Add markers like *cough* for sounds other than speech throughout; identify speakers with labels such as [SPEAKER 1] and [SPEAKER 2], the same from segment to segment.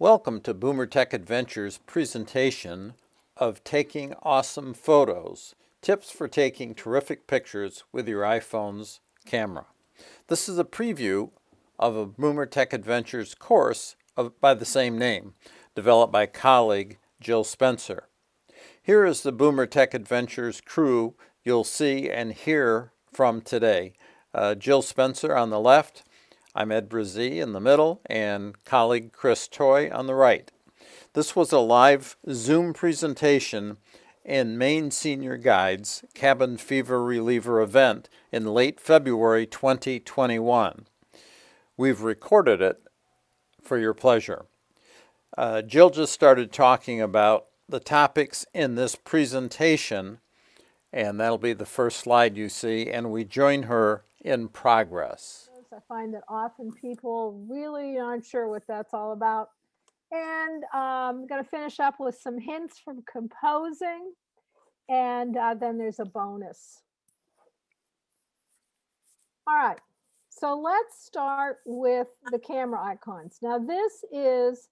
[SPEAKER 1] Welcome to Boomer Tech Adventures presentation of Taking Awesome Photos, tips for taking terrific pictures with your iPhone's camera. This is a preview of a Boomer Tech Adventures course of, by the same name, developed by colleague Jill Spencer. Here is the Boomer Tech Adventures crew you'll see and hear from today. Uh, Jill Spencer on the left, I'm Ed Brazee in the middle and colleague Chris Toy on the right. This was a live Zoom presentation in Maine Senior Guides Cabin Fever Reliever event in late February 2021. We've recorded it for your pleasure. Uh, Jill just started talking about the topics in this presentation and that'll be the first slide you see and we join her in progress.
[SPEAKER 2] I find that often people really aren't sure what that's all about. And um, I'm going to finish up with some hints from composing. And uh, then there's a bonus. All right, so let's start with the camera icons. Now this is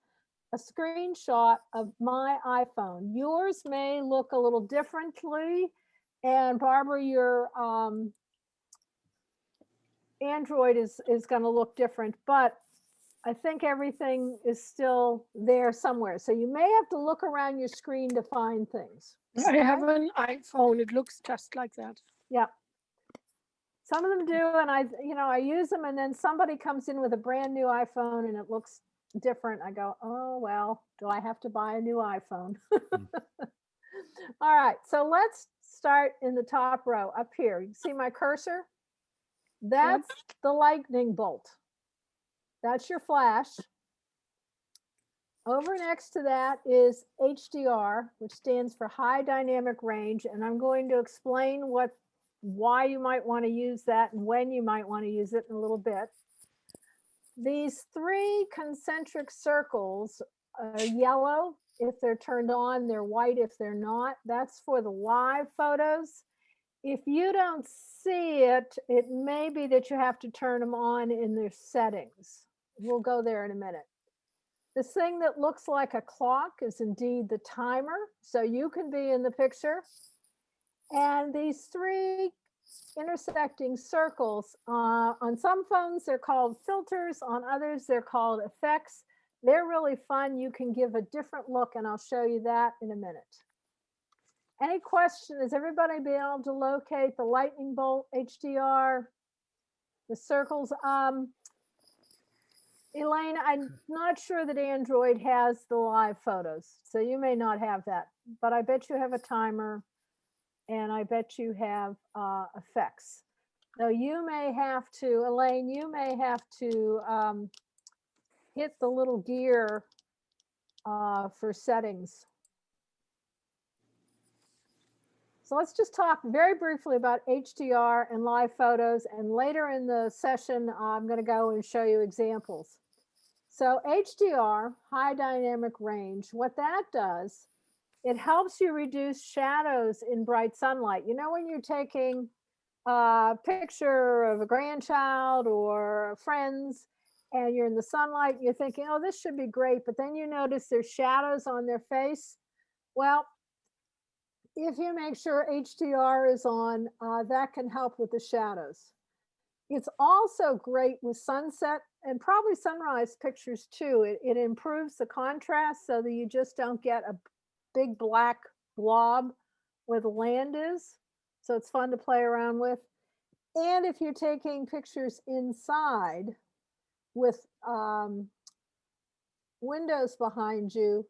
[SPEAKER 2] a screenshot of my iPhone. Yours may look a little differently. And Barbara, your um, Android is, is going to look different, but I think everything is still there somewhere. So you may have to look around your screen to find things.
[SPEAKER 3] I have an iPhone. It looks just like that.
[SPEAKER 2] Yeah. Some of them do, and I, you know, I use them, and then somebody comes in with a brand new iPhone, and it looks different. I go, oh well, do I have to buy a new iPhone? mm. *laughs* All right, so let's start in the top row up here. You see my cursor? That's the lightning bolt. That's your flash. Over next to that is HDR, which stands for high dynamic range. And I'm going to explain what why you might want to use that and when you might want to use it in a little bit. These three concentric circles are yellow if they're turned on, they're white if they're not. That's for the live photos if you don't see it, it may be that you have to turn them on in their settings. We'll go there in a minute. This thing that looks like a clock is indeed the timer. So you can be in the picture. And these three intersecting circles, uh, on some phones, they're called filters. On others, they're called effects. They're really fun. You can give a different look and I'll show you that in a minute. Any question? Has everybody been able to locate the lightning bolt HDR, the circles? Um, Elaine, I'm not sure that Android has the live photos, so you may not have that, but I bet you have a timer and I bet you have uh, effects. So you may have to, Elaine, you may have to um, hit the little gear uh, for settings So let's just talk very briefly about HDR and live photos. And later in the session, I'm going to go and show you examples. So HDR, high dynamic range, what that does, it helps you reduce shadows in bright sunlight. You know, when you're taking a picture of a grandchild or friends and you're in the sunlight, you're thinking, oh, this should be great. But then you notice there's shadows on their face. Well, if you make sure HDR is on, uh, that can help with the shadows. It's also great with sunset and probably sunrise pictures too. It, it improves the contrast so that you just don't get a big black blob where the land is. So it's fun to play around with. And if you're taking pictures inside with um, windows behind you,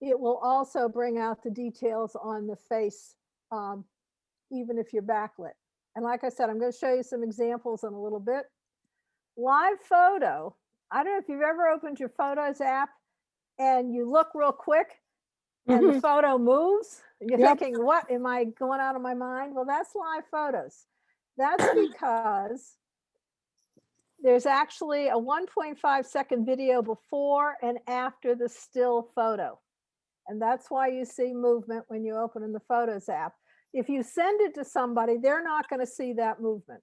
[SPEAKER 2] it will also bring out the details on the face, um, even if you're backlit. And like I said, I'm going to show you some examples in a little bit. Live photo. I don't know if you've ever opened your Photos app and you look real quick and mm -hmm. the mm-hmm. photo moves. You're yep. thinking, what am I going out of my mind? Well, that's live photos. That's *clears throat* because there's actually a 1.5 second video before and after the still photo. And that's why you see movement when you open in the Photos app. If you send it to somebody, they're not going to see that movement.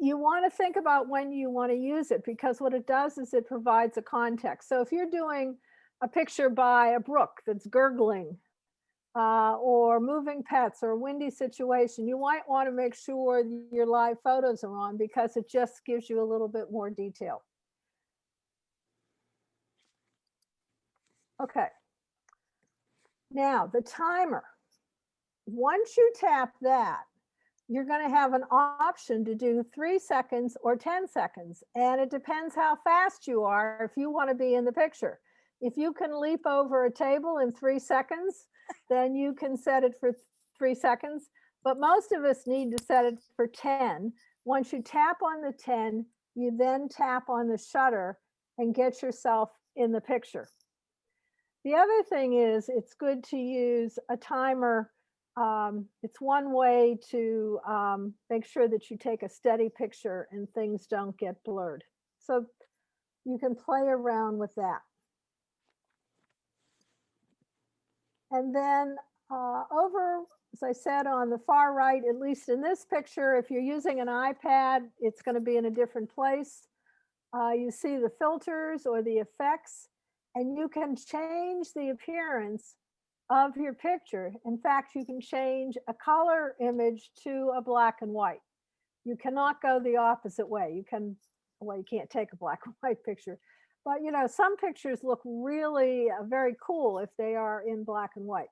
[SPEAKER 2] you want to think about when you want to use it because what it does is it provides a context. So if you're doing a picture by a brook that's gurgling uh, or moving pets or a windy situation, you might want to make sure your live photos are on because it just gives you a little bit more detail. Okay. Now the timer. Once you tap that, you're going to have an option to do three seconds or 10 seconds. And it depends how fast you are if you want to be in the picture. If you can leap over a table in three seconds, then you can set it for three seconds. But most of us need to set it for 10. Once you tap on the 10, you then tap on the shutter and get yourself in the picture. The other thing is it's good to use a timer um, it's one way to um, make sure that you take a steady picture and things don't get blurred. So you can play around with that. And then uh, over, as I said, on the far right, at least in this picture, if you're using an iPad, it's going to be in a different place. Uh, you see the filters or the effects, and you can change the appearance of your picture. In fact, you can change a color image to a black and white. You cannot go the opposite way. You can, well, you can't take a black and *laughs* white picture, but you know, some pictures look really uh, very cool if they are in black and white.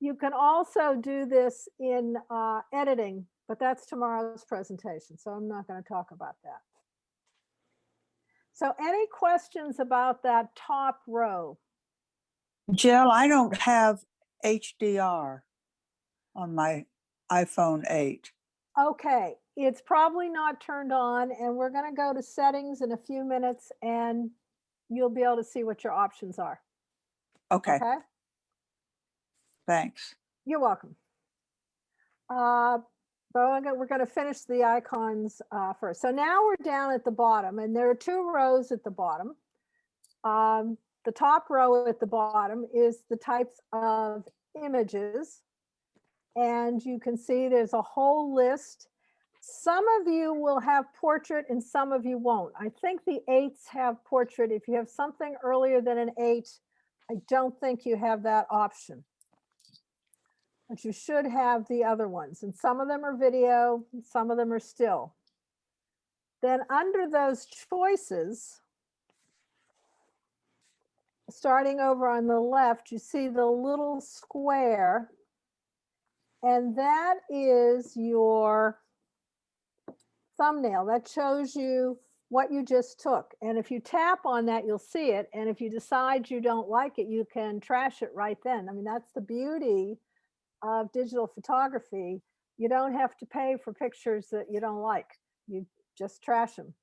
[SPEAKER 2] You can also do this in uh, editing, but that's tomorrow's presentation, so I'm not going to talk about that. So any questions about that top row?
[SPEAKER 4] Jill, I don't have HDR on my iPhone 8.
[SPEAKER 2] Okay, it's probably not turned on and we're gonna go to settings in a few minutes and you'll be able to see what your options are.
[SPEAKER 4] Okay,
[SPEAKER 2] Okay,
[SPEAKER 4] thanks.
[SPEAKER 2] you're welcome. Uh, but we're we're gonna finish the icons uh, first. So now we're down at the bottom and there are two rows at the bottom. Um, the top row at the bottom is the types of images. And you can see there's a whole list. Some of you will have portrait and some of you won't. I think the eights have portrait. If you have something earlier than an eight, I don't think you have that option. But you should have the other ones. And some of them are video, some of them are still. Then under those choices, starting over on the left, you see the little square. And that is your thumbnail. That shows you what you just took. And if you tap on that, you'll see it. And if you decide you don't like it, you can trash it right then. I mean, that's the beauty of digital photography. You don't have to pay for pictures that you don't like. You just trash them.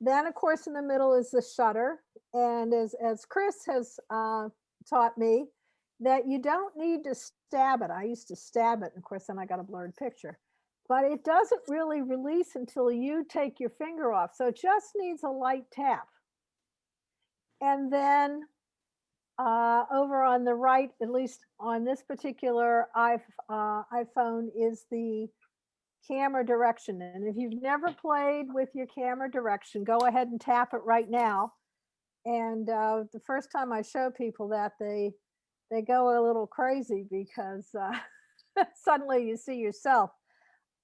[SPEAKER 2] Then, of course, in the middle is the shutter. And as, as Chris has uh, taught me, that you don't need to stab it. I used to stab it, and of course, then I got a blurred picture. But it doesn't really release until you take your finger off. So it just needs a light tap. And then uh, over on the right, at least on this particular uh, iPhone, is the camera direction. And if you've never played with your camera direction, go ahead and tap it right now. And uh, the first time I show people that, they they go a little crazy because uh, *laughs* suddenly you see yourself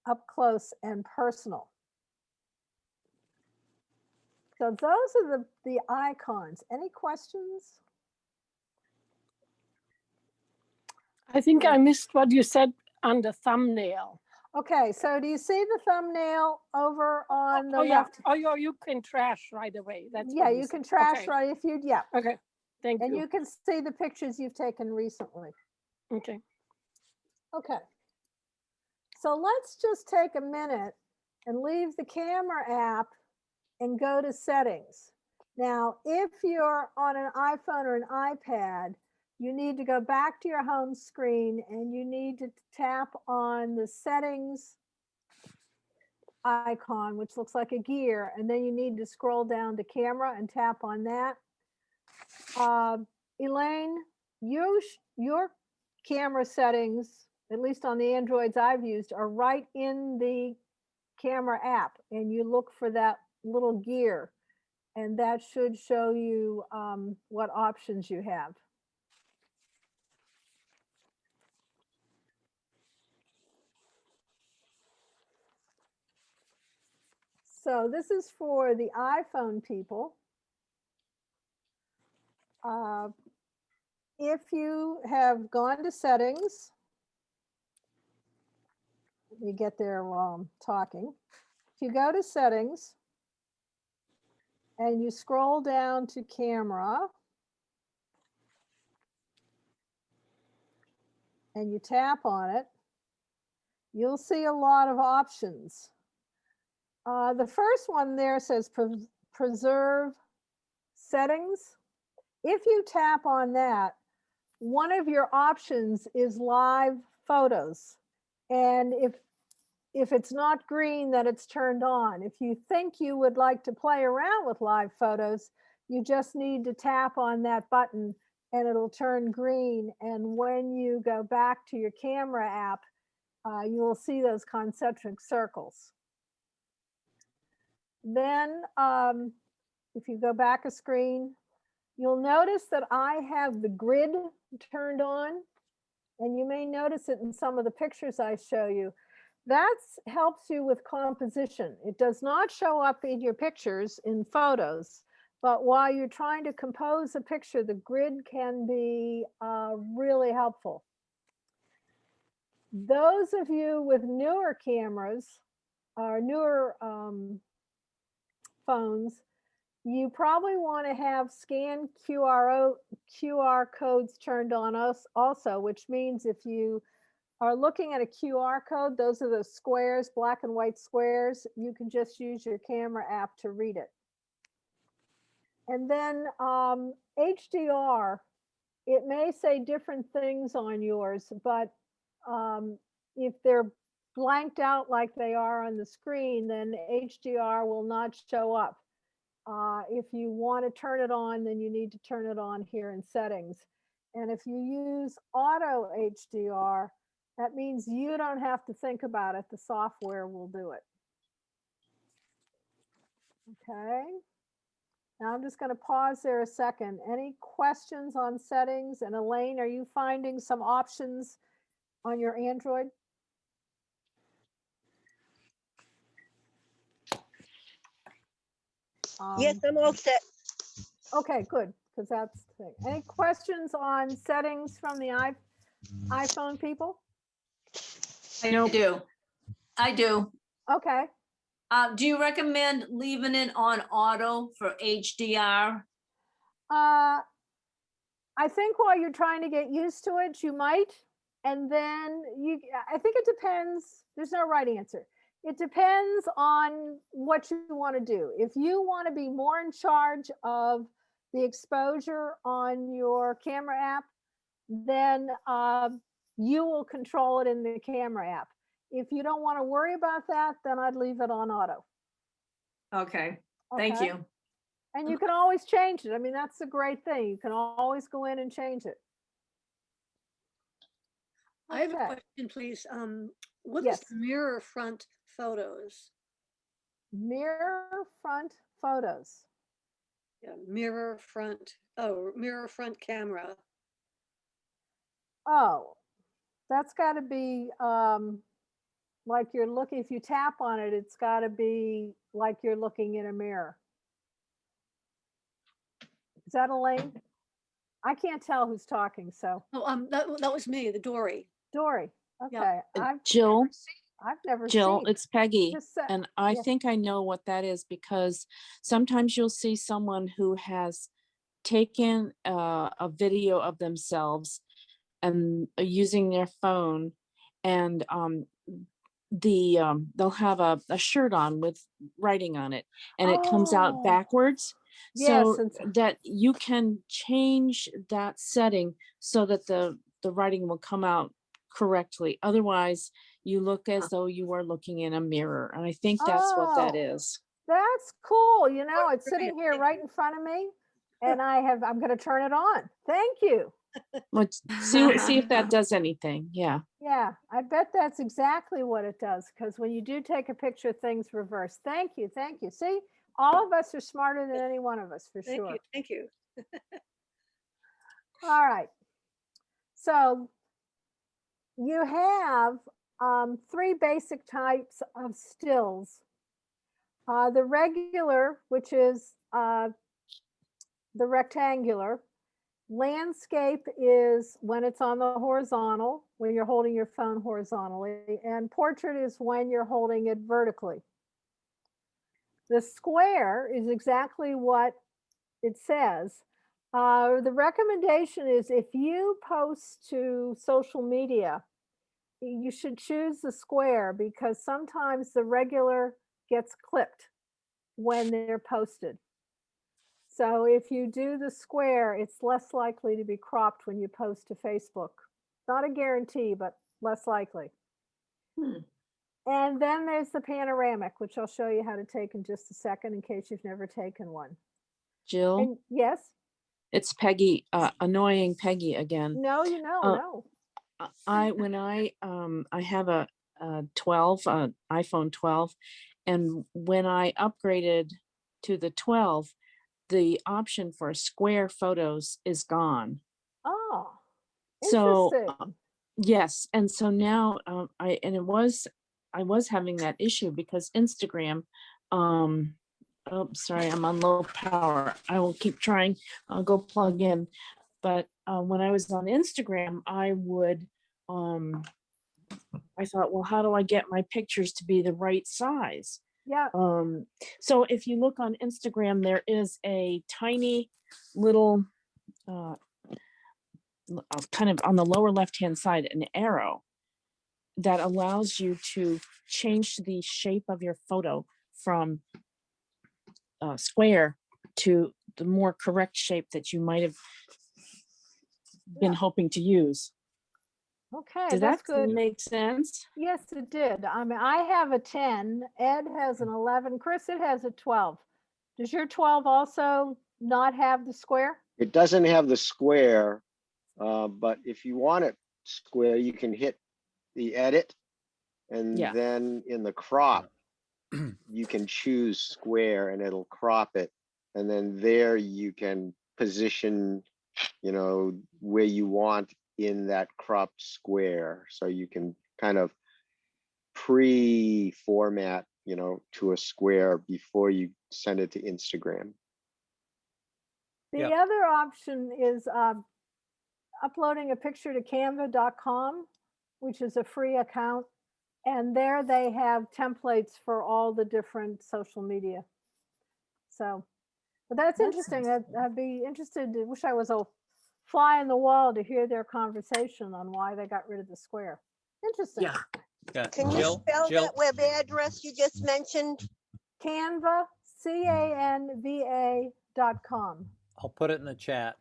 [SPEAKER 2] up close and personal. So those are the, the icons. Any questions?
[SPEAKER 3] I think I missed what you said under thumbnail.
[SPEAKER 2] Okay, so do you see the thumbnail over on the
[SPEAKER 3] Oh, yeah.
[SPEAKER 2] left?
[SPEAKER 3] Oh, you, you can trash right away. That's
[SPEAKER 2] Yeah, you can trash
[SPEAKER 3] Okay.
[SPEAKER 2] right if you, yeah.
[SPEAKER 3] Okay, thank
[SPEAKER 2] And
[SPEAKER 3] you.
[SPEAKER 2] And you can see the pictures you've taken recently.
[SPEAKER 3] Okay.
[SPEAKER 2] Okay. So let's just take a minute and leave the camera app and go to settings. Now, if you're on an iPhone or an iPad, you need to go back to your home screen and you need to tap on the settings icon, which looks like a gear, and then you need to scroll down to camera and tap on that. Uh, Elaine, you, your camera settings, at least on the Androids I've used, are right in the camera app and you look for that little gear. And that should show you um, what options you have. So this is for the iPhone people. Uh, If you have gone to settings, let me get there while I'm talking. If you go to settings and you scroll down to camera and you tap on it, you'll see a lot of options. Uh, the first one there says pres- preserve settings. If you tap on that, one of your options is live photos. And if if it's not green, then it's turned on. If you think you would like to play around with live photos, you just need to tap on that button and it'll turn green. And when you go back to your camera app, uh, you will see those concentric circles. Then um, if you go back a screen, you'll notice that I have the grid turned on. And you may notice it in some of the pictures I show you. That helps you with composition. It does not show up in your pictures in photos, but while you're trying to compose a picture, the grid can be uh, really helpful. Those of you with newer cameras or newer um, phones, you probably want to have scan QR, QR codes turned on us also, which means if you are looking at a QR code, those are the squares, black and white squares, you can just use your camera app to read it. And then um, HDR, it may say different things on yours, but um, if they're blanked out like they are on the screen, then HDR will not show up. Uh, if you want to turn it on, then you need to turn it on here in settings. And if you use auto HDR, that means you don't have to think about it. The software will do it. Okay. Now I'm just going to pause there a second. Any questions on settings? And Elaine, are you finding some options on your Android?
[SPEAKER 5] Yes,
[SPEAKER 2] Um,
[SPEAKER 5] I'm all set.
[SPEAKER 2] Okay, good, because that's the thing. Any questions on settings from the i- iPhone people?
[SPEAKER 6] I do. I do.
[SPEAKER 2] Okay,
[SPEAKER 6] Uh, do you recommend leaving it on auto for HDR?
[SPEAKER 2] uh, I think while you're trying to get used to it, you might. And then you, I think it depends, there's no right answer. It depends on what you want to do. If you want to be more in charge of the exposure on your camera app, then um, you will control it in the camera app. If you don't want to worry about that, then I'd leave it on auto.
[SPEAKER 6] Okay, thank
[SPEAKER 2] okay?
[SPEAKER 6] you.
[SPEAKER 2] And you can always change it. I mean, that's the great thing. You can always go in and change it.
[SPEAKER 5] I have a question, please. Um, what is
[SPEAKER 2] Yes.
[SPEAKER 5] mirror front photos?
[SPEAKER 2] Mirror front photos.
[SPEAKER 5] Yeah, mirror front, oh, mirror front camera.
[SPEAKER 2] Oh, that's got to be um, like you're looking, if you tap on it, it's got to be like you're looking in a mirror. Is that Elaine? I can't tell who's talking, so
[SPEAKER 5] Oh, um, that, that was me, the Dory.
[SPEAKER 2] Dory, okay.
[SPEAKER 7] Uh,
[SPEAKER 2] I've
[SPEAKER 7] Jill,
[SPEAKER 2] never seen- I've never
[SPEAKER 7] Jill,
[SPEAKER 2] seen.
[SPEAKER 7] it's Peggy. And I
[SPEAKER 2] yeah.
[SPEAKER 7] think I know what that is because sometimes you'll see someone who has taken uh, a video of themselves and uh, using their phone and um, the um, they'll have a, a shirt on with writing on it and it comes
[SPEAKER 2] Oh.
[SPEAKER 7] out backwards.
[SPEAKER 2] Yes,
[SPEAKER 7] So that you can change that setting so that the the writing will come out correctly. Otherwise, you look uh as though you are looking in a mirror. And I think that's what that
[SPEAKER 2] Oh.
[SPEAKER 7] is.
[SPEAKER 2] That's cool. You know, oh,
[SPEAKER 5] it's
[SPEAKER 2] sitting here right in front of me and I have, I'm going to turn it on. Thank you.
[SPEAKER 7] Let's *laughs* see, see if that does anything. Yeah.
[SPEAKER 2] Yeah, I bet that's exactly what it does, because when you do take a picture, things reverse. Thank you, thank you. See, all of us are smarter than any one of us, for
[SPEAKER 5] Thank
[SPEAKER 2] sure.
[SPEAKER 5] you, thank you.
[SPEAKER 2] All right. So you have um, three basic types of stills. Uh, the regular, which is uh, the rectangular. Landscape is when it's on the horizontal, when you're holding your phone horizontally, and portrait is when you're holding it vertically. The square is exactly what it says. Uh, the recommendation is if you post to social media, you should choose the square because sometimes the regular gets clipped when they're posted. So if you do the square, it's less likely to be cropped when you post to Facebook. Not a guarantee, but less likely.
[SPEAKER 7] Hmm.
[SPEAKER 2] And then there's the panoramic, which I'll show you how to take in just a second in case you've never taken one.
[SPEAKER 7] Jill,
[SPEAKER 2] And yes,
[SPEAKER 7] it's Peggy, uh, annoying Peggy again.
[SPEAKER 2] no, you know,
[SPEAKER 7] Uh,
[SPEAKER 2] no.
[SPEAKER 7] I, when I, um, I have a, a twelve, uh, iPhone twelve, and when I upgraded to the twelve, the option for square photos is gone.
[SPEAKER 2] Oh,
[SPEAKER 7] So, uh. Yes, and so now, um, I, and it was, I was having that issue because Instagram, um, oh, sorry, I'm on low power. I will keep trying. I'll go plug in. But, uh, when I was on Instagram, I would, um, I thought, well, how do I get my pictures to be the right size?
[SPEAKER 2] Yeah,
[SPEAKER 7] Um, so if you look on Instagram, there is a tiny little, uh, uh, kind of on the lower left-hand side, an arrow that allows you to change the shape of your photo from uh, square to the more correct shape that you might have been
[SPEAKER 2] Yeah.
[SPEAKER 7] hoping to use.
[SPEAKER 2] okay,
[SPEAKER 7] Did
[SPEAKER 2] that's
[SPEAKER 7] that
[SPEAKER 2] good.
[SPEAKER 7] make sense?
[SPEAKER 2] Yes, it did. I mean, I have a ten, Ed has an eleven, Chris, it has a twelve. Does your twelve also not have the square?
[SPEAKER 8] It doesn't have the square, uh, but if you want it square, you can hit the edit. And
[SPEAKER 7] Yeah.
[SPEAKER 8] then in the crop, *clears throat* you can choose square and it'll crop it. And then there you can position, you know, where you want in that cropped square. So you can kind of pre-format, you know, to a square before you send it to Instagram.
[SPEAKER 2] The
[SPEAKER 1] Yep.
[SPEAKER 2] other option is um, uploading a picture to canva.com, which is a free account. And there they have templates for all the different social media. So, but that's
[SPEAKER 7] That's
[SPEAKER 2] interesting. I'd, I'd be interested, to- wish I was a fly in the wall to hear their conversation on why they got rid of the square. Interesting.
[SPEAKER 7] Yeah.
[SPEAKER 1] Yeah,
[SPEAKER 9] Can you
[SPEAKER 1] Jill,
[SPEAKER 9] spell
[SPEAKER 1] Jill,
[SPEAKER 9] that web address you just mentioned?
[SPEAKER 2] Canva, C-A-N-V-A dot com.
[SPEAKER 1] I'll put it in the chat.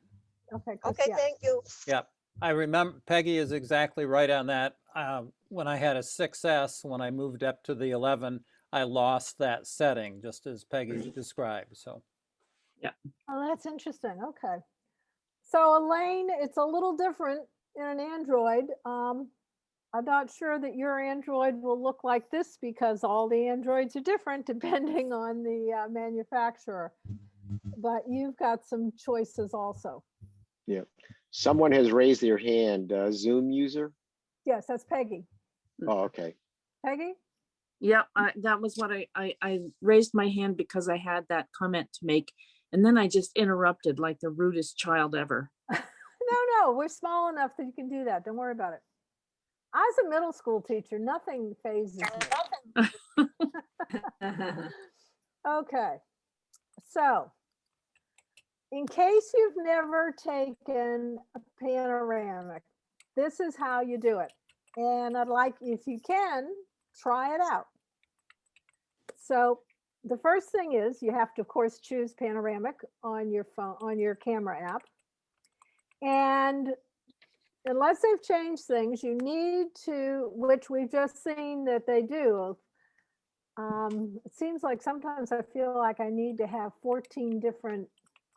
[SPEAKER 2] Okay, Chris,
[SPEAKER 9] Okay,
[SPEAKER 2] yeah.
[SPEAKER 9] thank you.
[SPEAKER 1] Yep. I remember Peggy is exactly right on that. Um, when I had a 6S, when I moved up to the 11, I lost that setting, just as Peggy described. So,
[SPEAKER 2] Oh, that's interesting. Okay. So Elaine, it's a little different in an Android. Um, I'm not sure that your Android will look like this because all the Androids are different *laughs* depending on the uh, manufacturer. But you've got some choices also. Yeah.
[SPEAKER 8] Someone has raised their hand, uh, Zoom user?
[SPEAKER 2] Yes, that's Peggy.
[SPEAKER 8] Oh, okay.
[SPEAKER 2] Peggy?
[SPEAKER 7] Yeah, I, that was what I, I, I raised my hand because I had that comment to make. And then I just interrupted like the rudest child ever. *laughs*
[SPEAKER 2] No, no, we're small enough that you can do that. Don't worry about it. I was a middle school teacher. Nothing fazes me. *laughs* *laughs* Okay, so in case you've never taken a panoramic, this is how you do it. And I'd like, if you can, try it out. So the first thing is you have to, of course, choose panoramic on your phone, on your camera app. And unless they've changed things, you need to, which we've just seen that they do, um, it seems like sometimes I feel like I need to have 14 different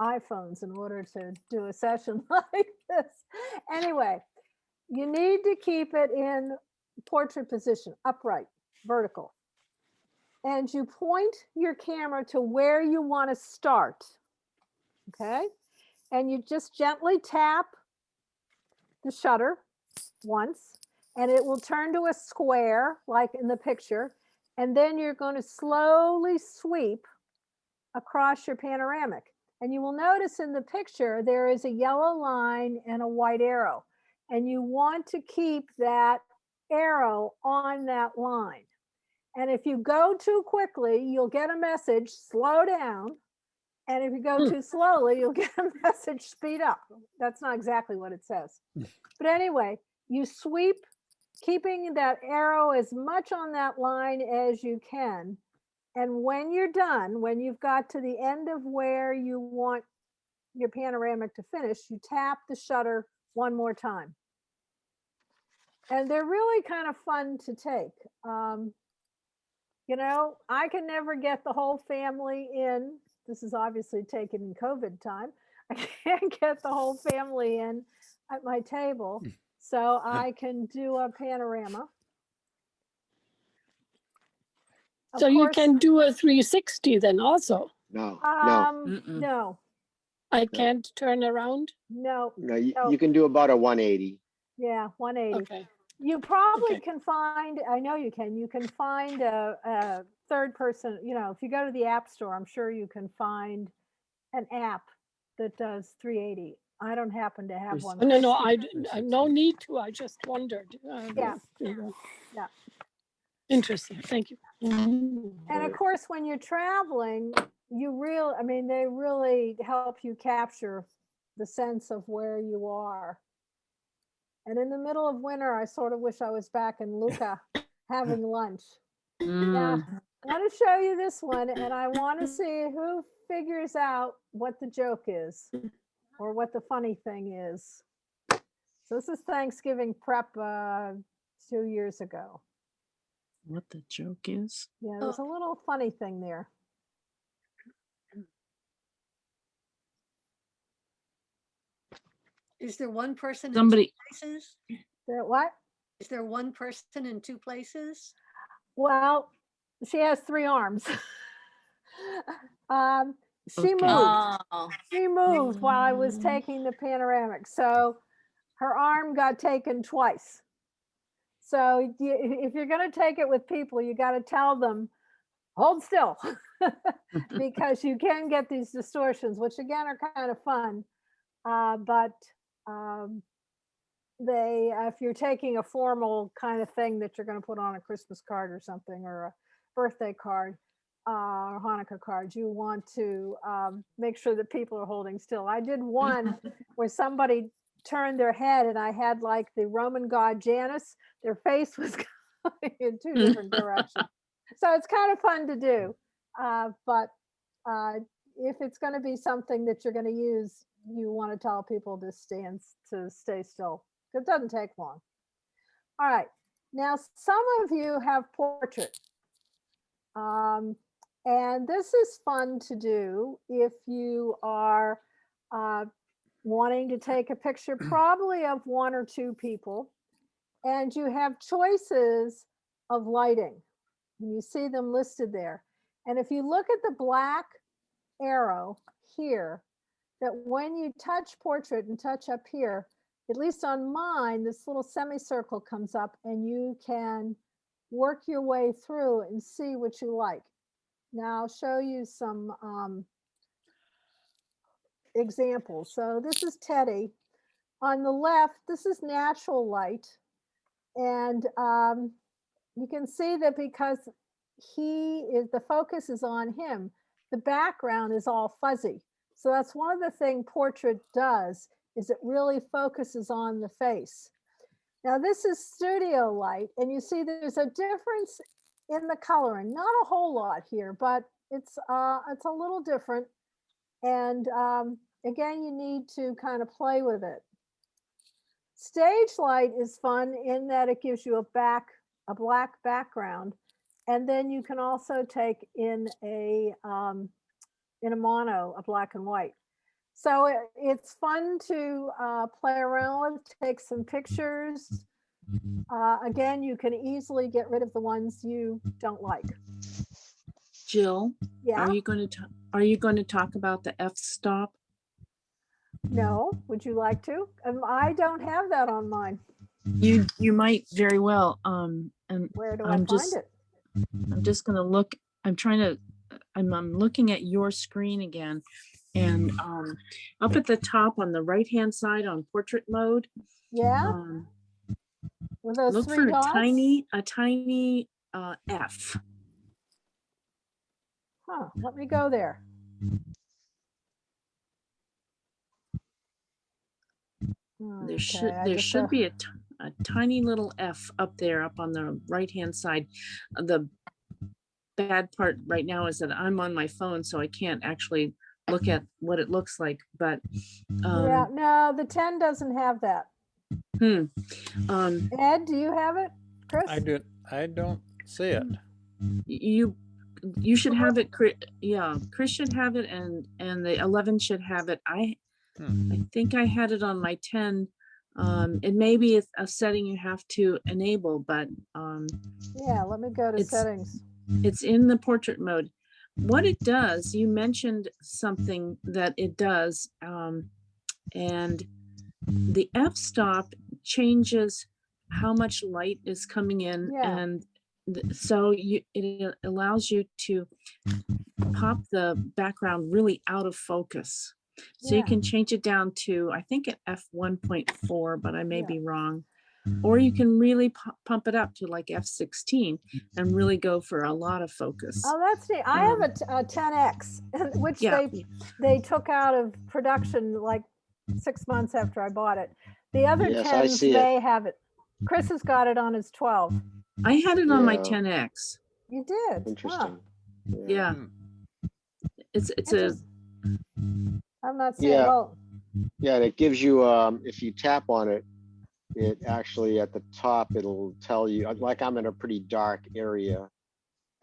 [SPEAKER 2] iPhones in order to do a *laughs* session like this. Anyway, you need to keep it in portrait position, upright, vertical. And you point your camera to where you want to start. Okay? And you just gently tap the shutter once and it will turn to a square like in the picture. And then you're going to slowly sweep across your panoramic. And you will notice in the picture, there is a yellow line and a white arrow. And you want to keep that arrow on that line. And if you go too quickly, you'll get a message, slow down. And if you go
[SPEAKER 3] Hmm.
[SPEAKER 2] too slowly, you'll *laughs* get a message, speed up. That's not exactly what it says. But anyway, you sweep, keeping that arrow as much on that line as you can. And when you're done, when you've got to the end of where you want your panoramic to finish, you tap the shutter one more time. And they're really kind of fun to take. Um, you know, I can never get the whole family in. This is obviously taken in COVID time. *laughs* I can't get the whole family in at my table. So I can do a panorama. Of
[SPEAKER 3] So you can do a three sixty then also.
[SPEAKER 8] No, no,
[SPEAKER 2] Um,
[SPEAKER 7] Mm-mm.
[SPEAKER 2] no,
[SPEAKER 3] I can't turn around.
[SPEAKER 2] no,
[SPEAKER 8] no, you,
[SPEAKER 2] no.
[SPEAKER 8] you can do about a one eighty.
[SPEAKER 2] yeah, one eighty.
[SPEAKER 3] Okay.
[SPEAKER 2] You probably
[SPEAKER 3] Okay.
[SPEAKER 2] can find, I know you can, you can find a, a third person, you know, if you go to the app store, I'm sure you can find an app that does three eighty. I don't happen to have one.
[SPEAKER 3] Oh, No, no, I, *laughs* I- no need to. I just wondered. uh,
[SPEAKER 2] Yeah. Yeah.
[SPEAKER 3] Interesting. Thank you.
[SPEAKER 2] And of course, when you're traveling, you real, I mean, they really help you capture the sense of where you are. And in the middle of winter, I sort of wish I was back in Lucca *laughs* having lunch.
[SPEAKER 7] Mm,
[SPEAKER 2] I want to show you this one and I want to see who figures out what the joke is or what the funny thing is. So this is Thanksgiving prep uh, two years ago.
[SPEAKER 7] What the joke is?
[SPEAKER 2] Yeah, there's a little funny thing there.
[SPEAKER 5] Is there one person in two
[SPEAKER 7] Somebody,
[SPEAKER 5] places?
[SPEAKER 2] That what?
[SPEAKER 5] Is there one person in two places?
[SPEAKER 2] Well, she has three arms. *laughs* um, she
[SPEAKER 7] Okay.
[SPEAKER 2] moved.
[SPEAKER 6] Oh,
[SPEAKER 2] She moved while I was taking the panoramic. So her arm got taken twice. So you, if you're going to take it with people, you got to tell them, hold still, *laughs* *laughs* because you can get these distortions, which again are kind of fun. Uh, but um, they, uh, if you're taking a formal kind of thing that you're going to put on a Christmas card or something, or a birthday card, uh, or Hanukkah cards, you want to um, make sure that people are holding still. I did one *laughs* where somebody turned their head and I had like the Roman god Janus, their face *laughs* was going in two different directions. *laughs* So it's kind of fun to do. Uh, but uh, if it's going to be something that you're going to use, you want to tell people to stand, to stay still. It doesn't take long. All right. Now, some of you have portrait. Um, and this is fun to do if you are uh, wanting to take a picture *clears throat* probably of one or two people and you have choices of lighting. You see them listed there. And if you look at the black arrow here, that when you touch portrait and touch up here, at least on mine, this little semicircle comes up and you can work your way through and see what you like. Now I'll show you some um, examples. So this is Teddy. On the left, this is natural light. And um, you can see that because he is, the focus is on him, the background is all fuzzy. So that's one of the thing portrait does is it really focuses on the face. Now this is studio light and you see there's a difference in the coloring, not a whole lot here, but it's uh, it's a little different. And um, again, you need to kind of play with it. Stage light is fun in that it gives you a back, a black background. And then you can also take in a, um, in a mono, a black and white. So it- it's fun to uh, play around with, take some pictures. Uh, Again, you can easily get rid of the ones you don't like.
[SPEAKER 7] Jill,
[SPEAKER 2] Yeah,
[SPEAKER 7] are you going to, are you going to talk about the f-stop?
[SPEAKER 2] no, would you like to? Um, I don't have that on mine.
[SPEAKER 7] You, you might very well, um, and
[SPEAKER 2] Where do I
[SPEAKER 7] I'm
[SPEAKER 2] find
[SPEAKER 7] just-
[SPEAKER 2] it?
[SPEAKER 7] I'm just gonna look, I'm trying to, I'm, I'm looking at your screen again. And, um, up at the top on the right-hand side on portrait mode,
[SPEAKER 2] Yeah,
[SPEAKER 7] um,
[SPEAKER 2] with those
[SPEAKER 7] look
[SPEAKER 2] three
[SPEAKER 7] for a tiny, a tiny, uh, F.
[SPEAKER 2] Huh, let me go there.
[SPEAKER 7] There should,
[SPEAKER 2] Okay, I
[SPEAKER 7] there
[SPEAKER 2] just, uh,
[SPEAKER 7] should be a, t- a tiny little F up there, up on the right-hand side. The bad part right now is that I'm on my phone, so I can't actually look at what it looks like, but,
[SPEAKER 2] Yeah,
[SPEAKER 7] um,
[SPEAKER 2] no, the ten doesn't have that.
[SPEAKER 7] hmm, um,
[SPEAKER 2] Ed, do you have it? Chris?
[SPEAKER 1] I do, I don't see it.
[SPEAKER 7] you, you should have it, Chri- yeah, Chris should have it and, and the eleven should have it. I,
[SPEAKER 1] Hmm.
[SPEAKER 7] I think I had it on my ten. Um, it may be a- a setting you have to enable, but, um,
[SPEAKER 2] Yeah, let me go to
[SPEAKER 7] It's-
[SPEAKER 2] settings.
[SPEAKER 7] it's in the portrait mode. What it does, you mentioned something that it does, um, and the f-stop changes how much light is coming in
[SPEAKER 2] Yeah.
[SPEAKER 7] and so you, it allows you to pop the background really out of focus. So you can change it down to, I think at f one point four, but I may
[SPEAKER 2] Yeah.
[SPEAKER 7] be wrong. Or you can really pump it up to like f sixteen and really go for a lot of focus.
[SPEAKER 2] Oh, that's neat. I have
[SPEAKER 7] a,
[SPEAKER 2] a t- a ten X, *laughs* which
[SPEAKER 7] Yeah,
[SPEAKER 2] they, they took out of production like six months after I bought it. The other
[SPEAKER 8] Yes, I
[SPEAKER 2] tens
[SPEAKER 8] see it.
[SPEAKER 2] have it. Chris has got it on his twelve.
[SPEAKER 7] I had it on my ten X.
[SPEAKER 2] You did? Huh.
[SPEAKER 8] Interesting.
[SPEAKER 7] Yeah.
[SPEAKER 1] Hmm.
[SPEAKER 7] It's, it's a,
[SPEAKER 2] Interest- I'm not seeing,
[SPEAKER 8] Yeah.
[SPEAKER 2] well,
[SPEAKER 8] Yeah, and it gives you, um, if you tap on it, it actually at the top, it'll tell you, like I'm in a pretty dark area.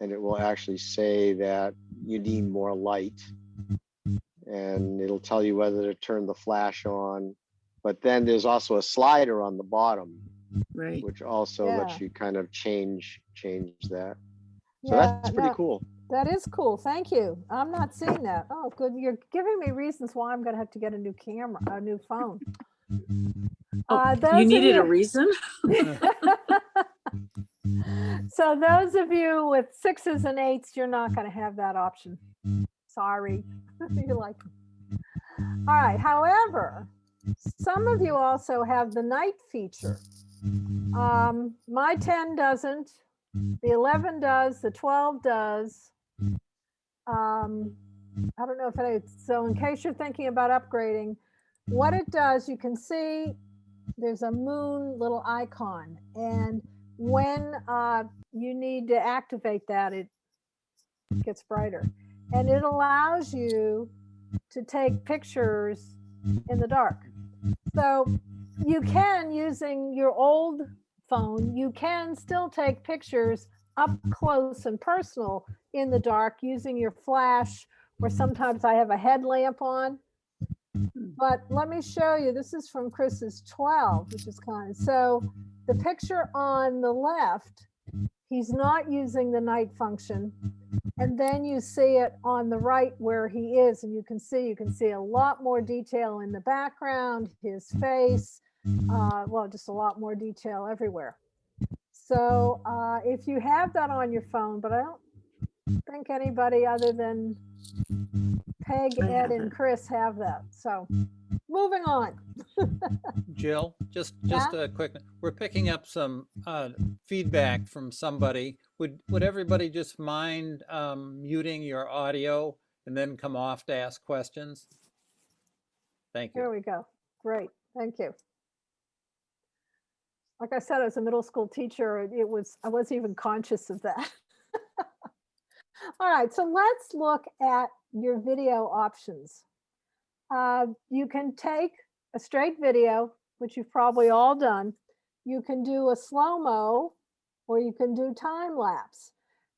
[SPEAKER 8] And it will actually say that you need more light. And it'll tell you whether to turn the flash on. But then there's also a slider on the bottom,
[SPEAKER 7] right.
[SPEAKER 8] which also lets you kind of change, change that. So
[SPEAKER 2] yeah,
[SPEAKER 8] that's pretty
[SPEAKER 2] no,
[SPEAKER 8] cool.
[SPEAKER 2] That is cool. Thank you. I'm not seeing that. Oh, good. You're giving me reasons why I'm gonna have to get a new camera, a new phone.
[SPEAKER 7] Oh,
[SPEAKER 2] Uh,
[SPEAKER 7] you needed a reason? *laughs*
[SPEAKER 2] So those of you with sixes and eights, you're not gonna have that option. Sorry. *laughs* You like. All right, however, some of you also have the night feature. Um, my ten doesn't, the eleven does, the twelve does. Um, I don't know if it, so in case you're thinking about upgrading, what it does, you can see there's a moon little icon and when uh, you need to activate that, it gets brighter. And it allows you to take pictures in the dark. So you can, using your old phone, you can still take pictures up close and personal in the dark using your flash, or sometimes I have a headlamp on. But let me show you, this is from Chris's 12, which is kind of, so the picture on the left, he's not using the night function. And then you see it on the right where he is, and you can see, you can see a lot more detail in the background, his face, uh, well, just a lot more detail everywhere. So uh, if you have that on your phone, but I don't think anybody other than Peg, Ed, and. Chris have that. So moving on. *laughs*
[SPEAKER 1] Jill, just, just a quick, we're picking up some uh, feedback from somebody. Would, would everybody just mind um, muting your audio and then come off to ask questions? Thank
[SPEAKER 2] Here
[SPEAKER 1] you.
[SPEAKER 2] we go. Great. Thank you. Like I said, as a middle school teacher, it was, I wasn't even conscious of that. *laughs* All right, so let's look at your video options. Uh, you can take a straight video, which you've probably all done. You can do a slow-mo or you can do time lapse.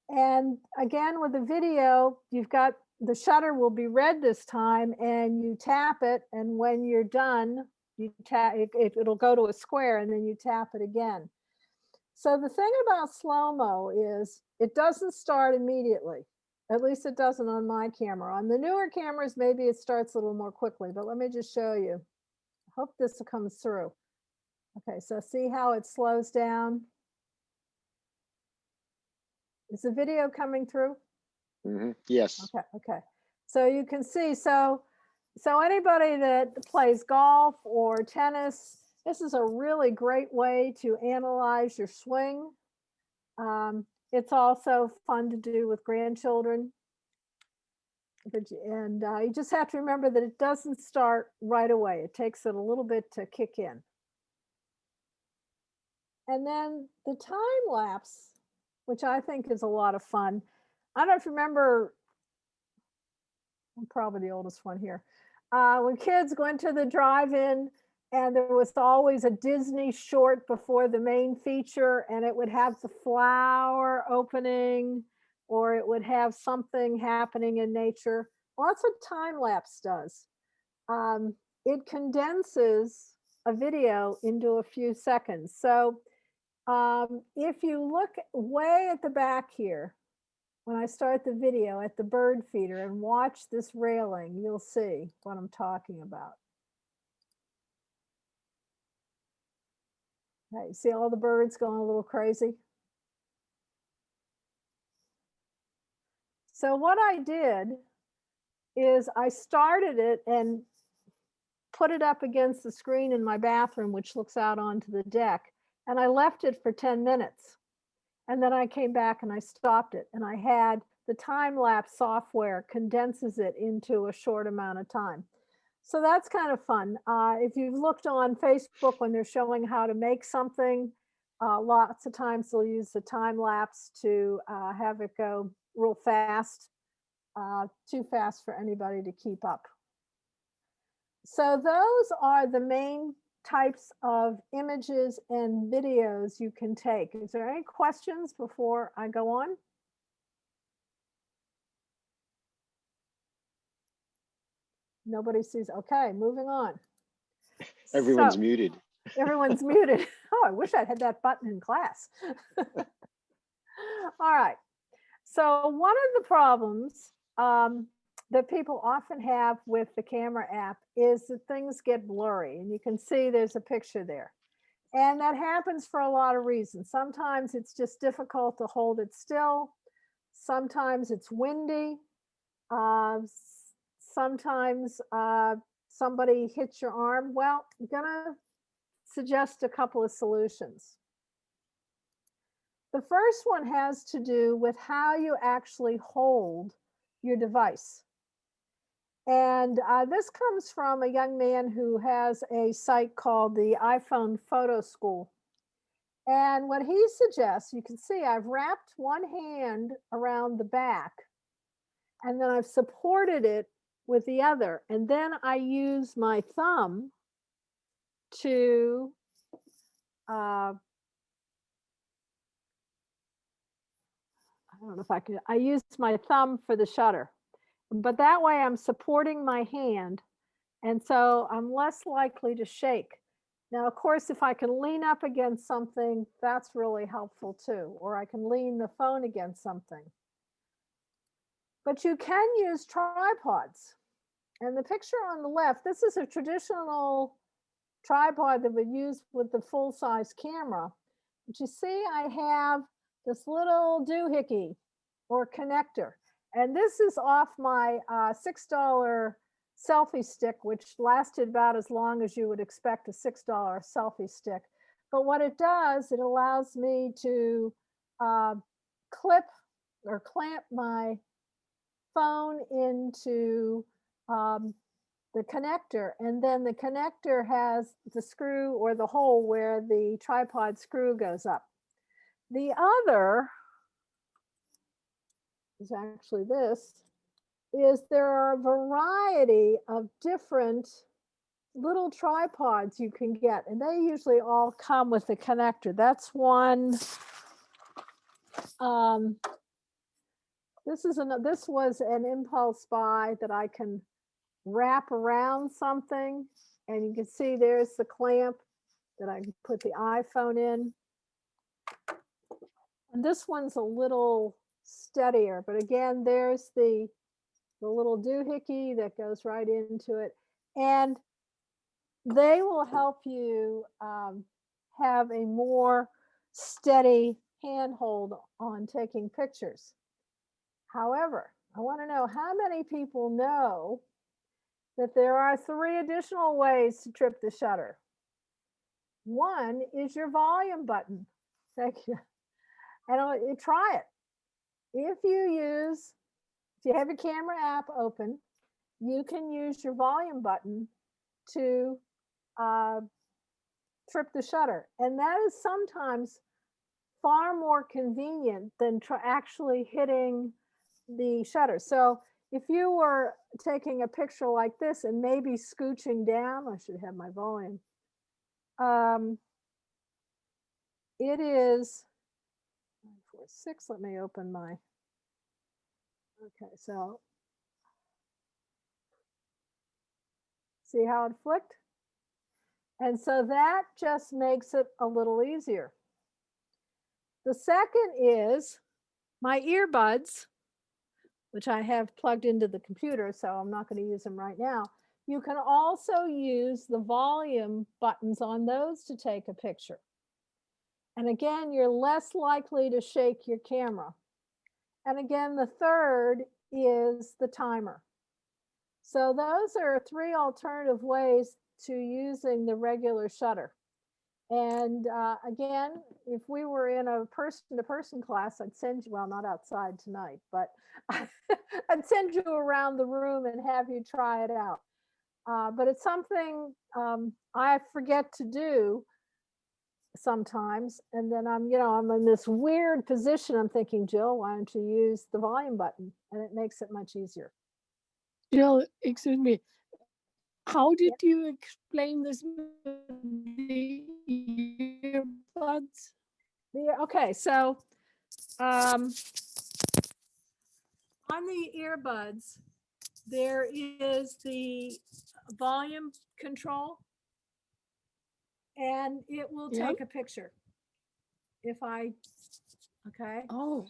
[SPEAKER 2] And again, with the video, you've got the shutter will be red this time and you tap it and when you're done, you tap, it, it- it'll go to a square and then you tap it again. So the thing about slow-mo is it doesn't start immediately. At least it doesn't on my camera. On the newer cameras, maybe it starts a little more quickly, but let me just show you. Hope this comes through. Okay, so see how it slows down? Is the video coming through?
[SPEAKER 8] Mhm. Yes,
[SPEAKER 2] Okay, okay. So you can see, so, so anybody that plays golf or tennis, this is a really great way to analyze your swing. Um, it's also fun to do with grandchildren. And uh, you just have to remember that it doesn't start right away. It takes it a little bit to kick in. And then the time lapse, which I think is a lot of fun. I don't remember I'm probably the oldest one here. Uh, when kids went to the drive-in and there was always a Disney short before the main feature and it would have the flower opening or it would have something happening in nature. That's what time lapse does. Um, it condenses a video into a few seconds. So um, if you look way at the back here, when I start the video at the bird feeder and watch this railing, you'll see what I'm talking about. Okay, see all the birds going a little crazy? So what I did is I started it and put it up against the screen in my bathroom, which looks out onto the deck, and I left it for 10 minutes. And then I came back and I stopped it and I had the time lapse software condenses it into a short amount of time. So that's kind of fun. Uh, if you've looked on Facebook when they're showing how to make something, uh, lots of times they'll use the time lapse to uh, have it go real fast, uh, too fast for anybody to keep up. So those are the main types of images and videos you can take. Is there any questions before I go on? Nobody sees, okay, moving on.
[SPEAKER 8] everyone's
[SPEAKER 2] So,
[SPEAKER 8] muted.
[SPEAKER 2] Everyone's muted. *laughs* Oh, I wish I'd had that button in class. *laughs* All right. So one of the problems um, that people often have with the camera app is that things get blurry and you can see there's a picture there. And that happens for a lot of reasons. Sometimes it's just difficult to hold it still. Sometimes it's windy. Uh, sometimes uh, somebody hits your arm. Well, I'm gonna suggest a couple of solutions. The first one has to do with how you actually hold your device. And uh, this comes from a young man who has a site called the iPhone Photo School. And what he suggests, you can see I've wrapped one hand around the back and then I've supported it with the other. And then I use my thumb to uh, I don't know if I can, I use my thumb for the shutter. But that way I'm supporting my hand. And so I'm less likely to shake. Now, of course, if I can lean up against something, that's really helpful too. Or I can lean the phone against something. But you can use tripods. And the picture on the left, this is a traditional tripod that we use with the full-size camera. But you see, I have this little doohickey or connector. And this is off my uh, $6 selfie stick, which lasted about as long as you would expect a $6 selfie stick. But what it does, it allows me to uh, clip or clamp my phone into um, the connector. And then the connector has the screw or the hole where the tripod screw goes up. The other is actually this, is there are a variety of different little tripods you can get, and they usually all come with a connector. That's one. Um, This is an, this was an impulse buy that I can wrap around something. And you can see there's the clamp that I can put the iPhone in. And this one's a little steadier, but again, there's the, the little doohickey that goes right into it. And they will help you um, have a more steady handhold on taking pictures. However, I want to know how many people know that there are three additional ways to trip the shutter. One is your volume button. Thank you. And I'll- try it. If you use, if you have your camera app open, you can use your volume button to uh, trip the shutter. And that is sometimes far more convenient than actually hitting the shutter. So if you were taking a picture like this and maybe scooching down, I should have my volume. Um, it is six. Let me open my. Okay, so see how it flicked? And so that just makes it a little easier. The second is my earbuds, which I have plugged into the computer, so I'm not going to use them right now. You can also use the volume buttons on those to take a picture. And again, you're less likely to shake your camera. And again, the third is the timer. So those are three alternative ways to using the regular shutter. And uh, again, if we were in a person-to-person class, I'd send you, well, not outside tonight, but *laughs* I'd send you around the room and have you try it out. Uh, but it's something um, I forget to do sometimes. And then I'm, you know, I'm in this weird position. I'm thinking, Jill, why don't you use the volume button? And it makes it much easier.
[SPEAKER 3] Jill, excuse me. How did you explain this the earbuds?
[SPEAKER 2] The, okay, so um, on the earbuds, there is the volume control. And it will
[SPEAKER 3] Yeah.
[SPEAKER 2] take a picture. If I, okay,
[SPEAKER 3] Oh,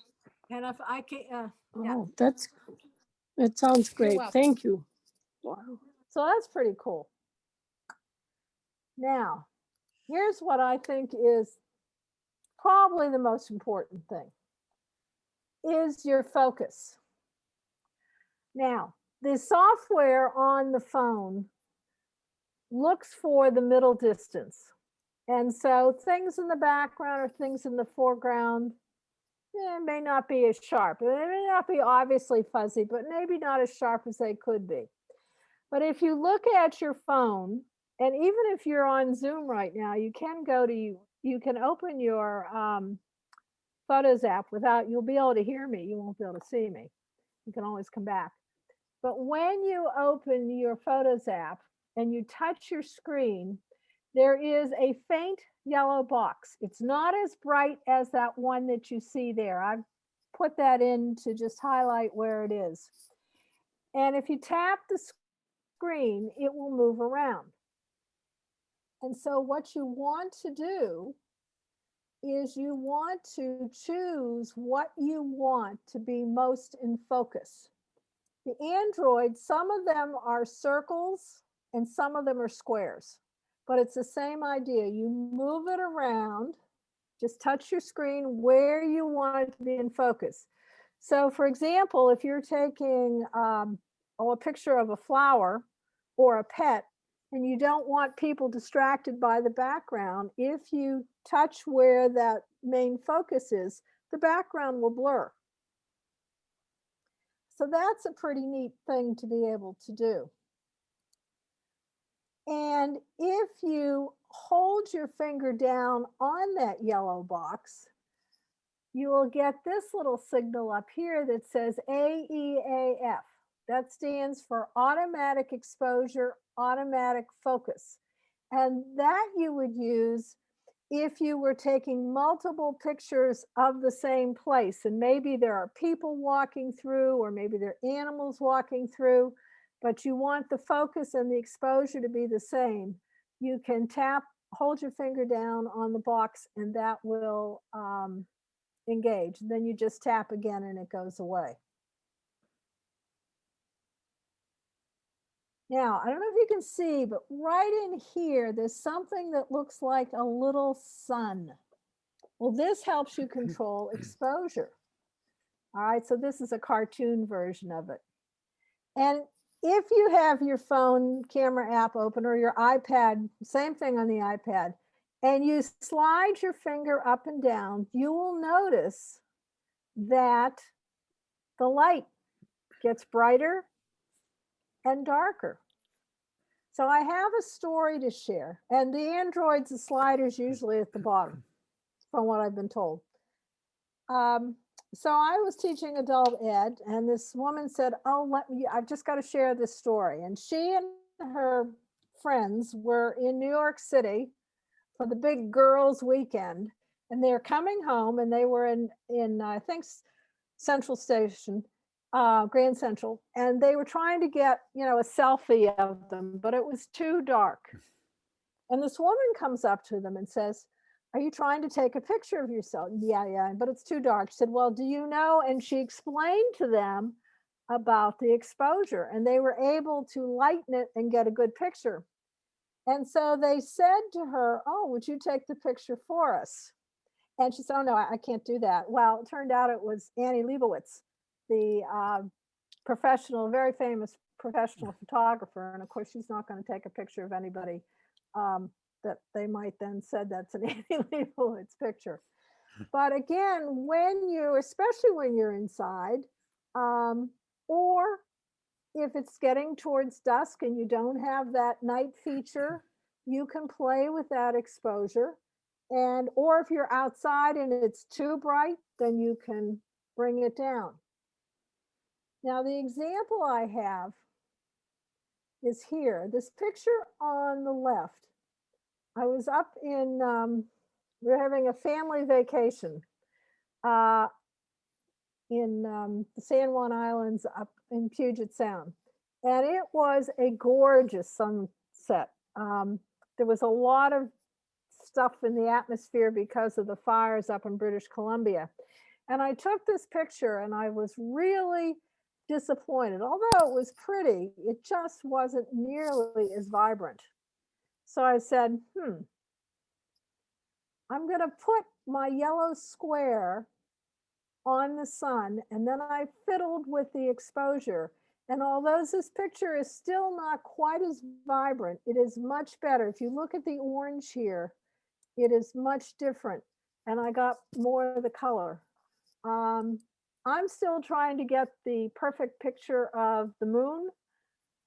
[SPEAKER 2] and if I can, uh, Yeah.
[SPEAKER 3] oh, that's, that sounds great.
[SPEAKER 2] welcome.
[SPEAKER 3] Thank you. Wow.
[SPEAKER 2] So that's pretty cool. Now, here's what I think is probably the most important thing is your focus. Now, the software on the phone looks for the middle distance. And so things in the background or things in the foreground eh, may not be as sharp. They may not be obviously fuzzy, but maybe not as sharp as they could be. But if you look at your phone, and even if you're on Zoom right now, you can go to you, you can open your um, Photos app without, you'll be able to hear me. You won't be able to see me. You can always come back. But when you open your Photos app and you touch your screen, there is a faint yellow box. It's not as bright as that one that you see there. I've put that in to just highlight where it is. And if you tap the screen, it will move around. And so what you want to do is you want to choose what you want to be most in focus. The Android, some of them are circles and some of them are squares, but it's the same idea. You move it around, just touch your screen where you want it to be in focus. So for example, if you're taking um, oh, a picture of a flower or a pet, and you don't want people distracted by the background, if you touch where that main focus is, the background will blur. So that's a pretty neat thing to be able to do. And if you hold your finger down on that yellow box, you will get this little signal up here that says AEAF. That stands for automatic exposure, automatic focus. And that you would use if you were taking multiple pictures of the same place and maybe there are people walking through or maybe there are animals walking through, but you want the focus and the exposure to be the same, you can tap, hold your finger down on the box and that will um, engage. Then you just tap again and it goes away. Now, I don't know if you can see, but right in here, there's something that looks like a little sun. Well, this helps you control *clears throat* exposure. All right, so this is a cartoon version of it. And if you have your phone camera app open or your iPad, same thing on the iPad, and you slide your finger up and down, you will notice that the light gets brighter and darker. So I have a story to share and the Androids, the sliders usually at the bottom from what I've been told. Um, so I was teaching adult ed and this woman said, oh, let me, I've just got to share this story. And she and her friends were in New York City for the big girls weekend and they're coming home and they were in, in, I think, Central Station uh, Grand Central, and they were trying to get, you know, a selfie of them, but it was too dark. And this woman comes up to them and says, are you trying to take a picture of yourself? Yeah, yeah, but it's too dark. She said, well, do you know? And she explained to them about the exposure and they were able to lighten it and get a good picture. And so they said to her, oh, would you take the picture for us? And she said, oh, no, I I can't do that. Well, it turned out it was Annie Leibovitz the uh, professional, very famous professional photographer. And of course, she's not going to take a picture of anybody um, that they might then said that's an *laughs* Annie Leibovitz picture. But again, when you, especially when you're inside, um, or if it's getting towards dusk and you don't have that night feature, you can play with that exposure. And, or if you're outside and it's too bright, then you can bring it down. Now, the example I have is here. This picture on the left. I was up in, um, we are having a family vacation uh, in um, the San Juan Islands up in Puget Sound. And it was a gorgeous sunset. Um, there was a lot of stuff in the atmosphere because of the fires up in British Columbia. And I took this picture and I was really disappointed. Although it was pretty, it just wasn't nearly as vibrant. So I said, hmm, I'm going to put my yellow square on the sun. And then I fiddled with the exposure. And although this picture is still not quite as vibrant, it is much better. If you look at the orange here, it is much different. And I got more of the color. Um, I'm still trying to get the perfect picture of the moon.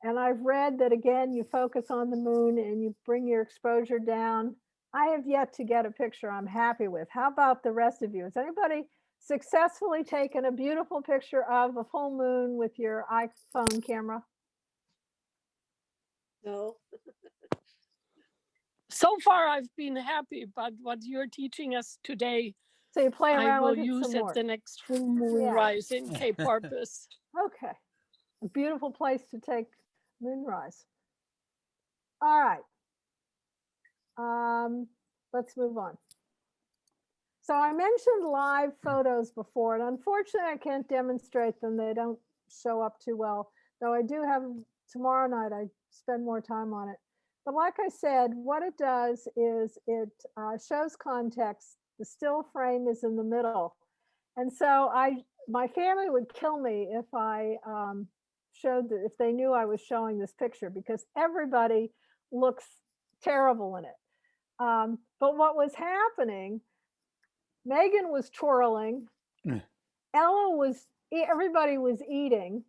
[SPEAKER 2] And I've read that again, you focus on the moon and you bring your exposure down. I have yet to get a picture I'm happy with. How about the rest of you? Has anybody successfully taken a beautiful picture of a full moon with your iPhone camera?
[SPEAKER 5] No,
[SPEAKER 3] So far, I've been happy, but what you're teaching us today,
[SPEAKER 2] So you play
[SPEAKER 3] I
[SPEAKER 2] around
[SPEAKER 3] will
[SPEAKER 2] with it
[SPEAKER 3] use
[SPEAKER 2] some
[SPEAKER 3] at
[SPEAKER 2] more.
[SPEAKER 3] the next full moon
[SPEAKER 2] Yeah.
[SPEAKER 3] rise in Cape *laughs* Porpoise.
[SPEAKER 2] Okay, a beautiful place to take moonrise. All right. Um, let's move on. So I mentioned live photos before, and unfortunately I can't demonstrate them. They don't show up too well, though I do have tomorrow night, I spend more time on it. But like I said, what it does is it uh, shows context. The still frame is in the middle. And so I, my family would kill me if I um, showed, that if they knew I was showing this picture because everybody looks terrible in it. Um, but what was happening, Megan was twirling,
[SPEAKER 1] Mm.
[SPEAKER 2] Ella was, everybody was eating.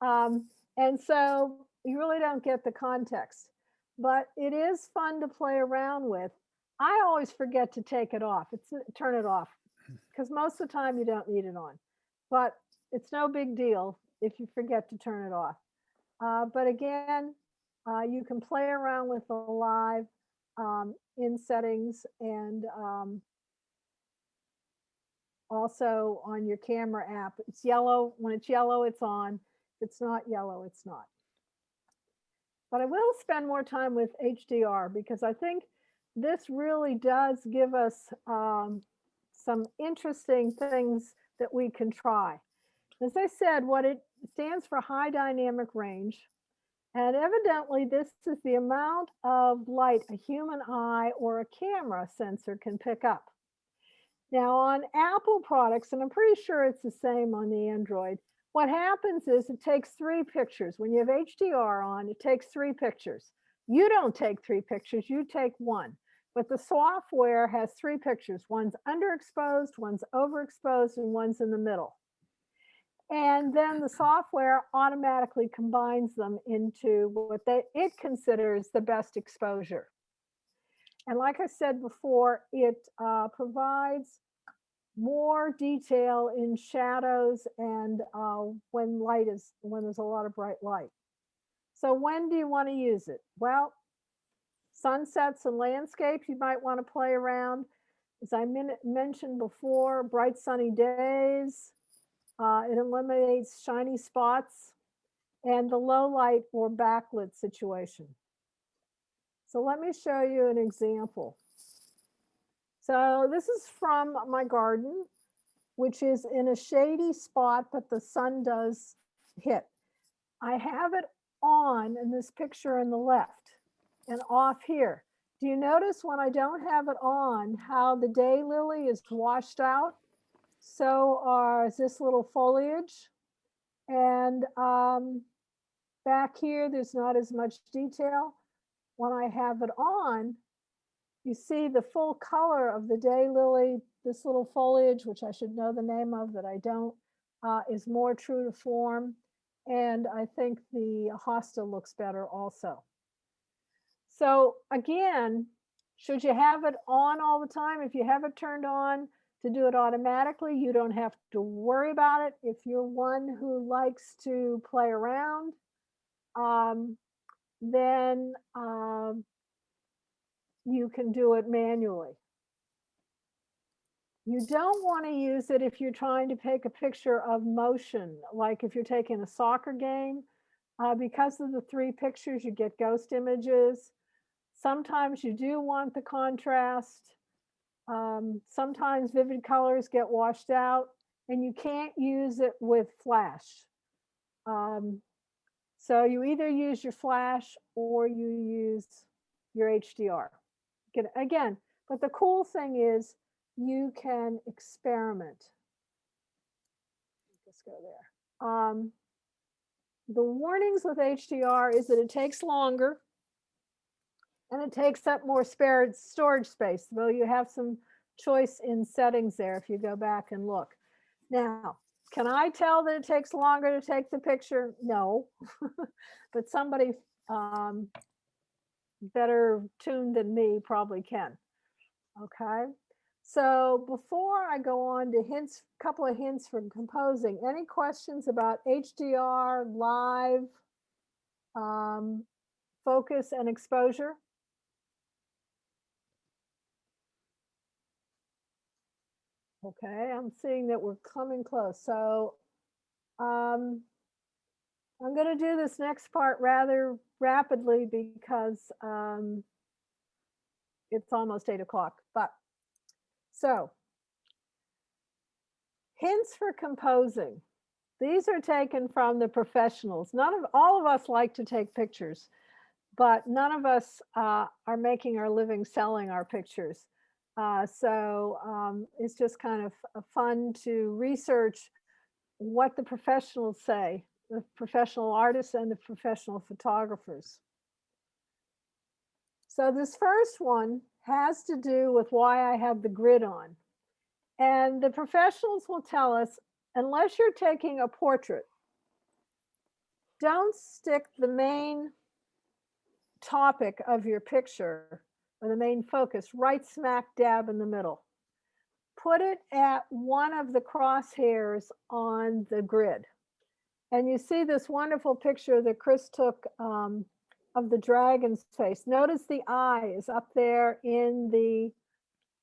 [SPEAKER 2] Um, and so you really don't get the context, but it is fun to play around with. I always forget to take it off. It's turn it off because most of the time you don't need it on, but it's no big deal if you forget to turn it off. Uh, but again, uh, you can play around with the live. um, in settings and um, also on your camera app. It's yellow. When it's yellow, it's on. If it's not yellow, it's not. But I will spend more time with HDR because I think this really does give us um, some interesting things that we can try. As I said, what it stands for high dynamic range. And evidently this is the amount of light a human eye or a camera sensor can pick up. Now on Apple products, and I'm pretty sure it's the same on the Android, what happens is it takes three pictures. When you have HDR on, it takes three pictures. You don't take three pictures, you take one. But the software has three pictures. One's underexposed, one's overexposed, and one's in the middle. And then the software automatically combines them into what they, it considers the best exposure. And like I said before, it uh, provides more detail in shadows and uh, when light is, when there's a lot of bright light. So when do you want to use it? Well, sunsets and landscapes, you might want to play around. As I mentioned before, bright sunny days, uh, it eliminates shiny spots and the low light or backlit situation. So let me show you an example. So this is from my garden, which is in a shady spot, but the sun does hit. I have it on in this picture in the left and off here. Do you notice when I don't have it on how the day lily is washed out? So are this little foliage. And um, back here, there's not as much detail. When I have it on, you see the full color of the day lily, this little foliage, which I should know the name of that I don't, uh, is more true to form. And I think the hosta looks better also. So again, should you have it on all the time? If you have it turned on to do it automatically, you don't have to worry about it. If you're one who likes to play around, um, then um, you can do it manually. You don't want to use it if you're trying to take a picture of motion, like if you're taking a soccer game. Uh, because of the three pictures, you get ghost images. Sometimes you do want the contrast. Um, sometimes vivid colors get washed out and you can't use it with flash. Um, so you either use your flash or you use your HDR. Again, but the cool thing is you can experiment. Let's go there. Um, the warnings with HDR is that it takes longer and it takes up more spare storage space, though you have some choice in settings there if you go back and look. Now, can I tell that it takes longer to take the picture? No, *laughs* but somebody um, better tuned than me probably can. Okay, so before I go on to hints, a couple of hints for composing, any questions about HDR, live, um, focus and exposure? Okay, I'm seeing that we're coming close. So um, I'm going to do this next part rather rapidly because um, it's almost eight o'clock. But so hints for composing. These are taken from the professionals. None of all of us like to take pictures, but none of us uh, are making our living selling our pictures. Uh, so um, it's just kind of fun to research what the professionals say, the professional artists and the professional photographers. So this first one has to do with why I have the grid on. And the professionals will tell us, unless you're taking a portrait, don't stick the main topic of your picture or the main focus right smack dab in the middle. Put it at one of the crosshairs on the grid. And you see this wonderful picture that Chris took um, of the dragon's face. Notice the eye is up there in the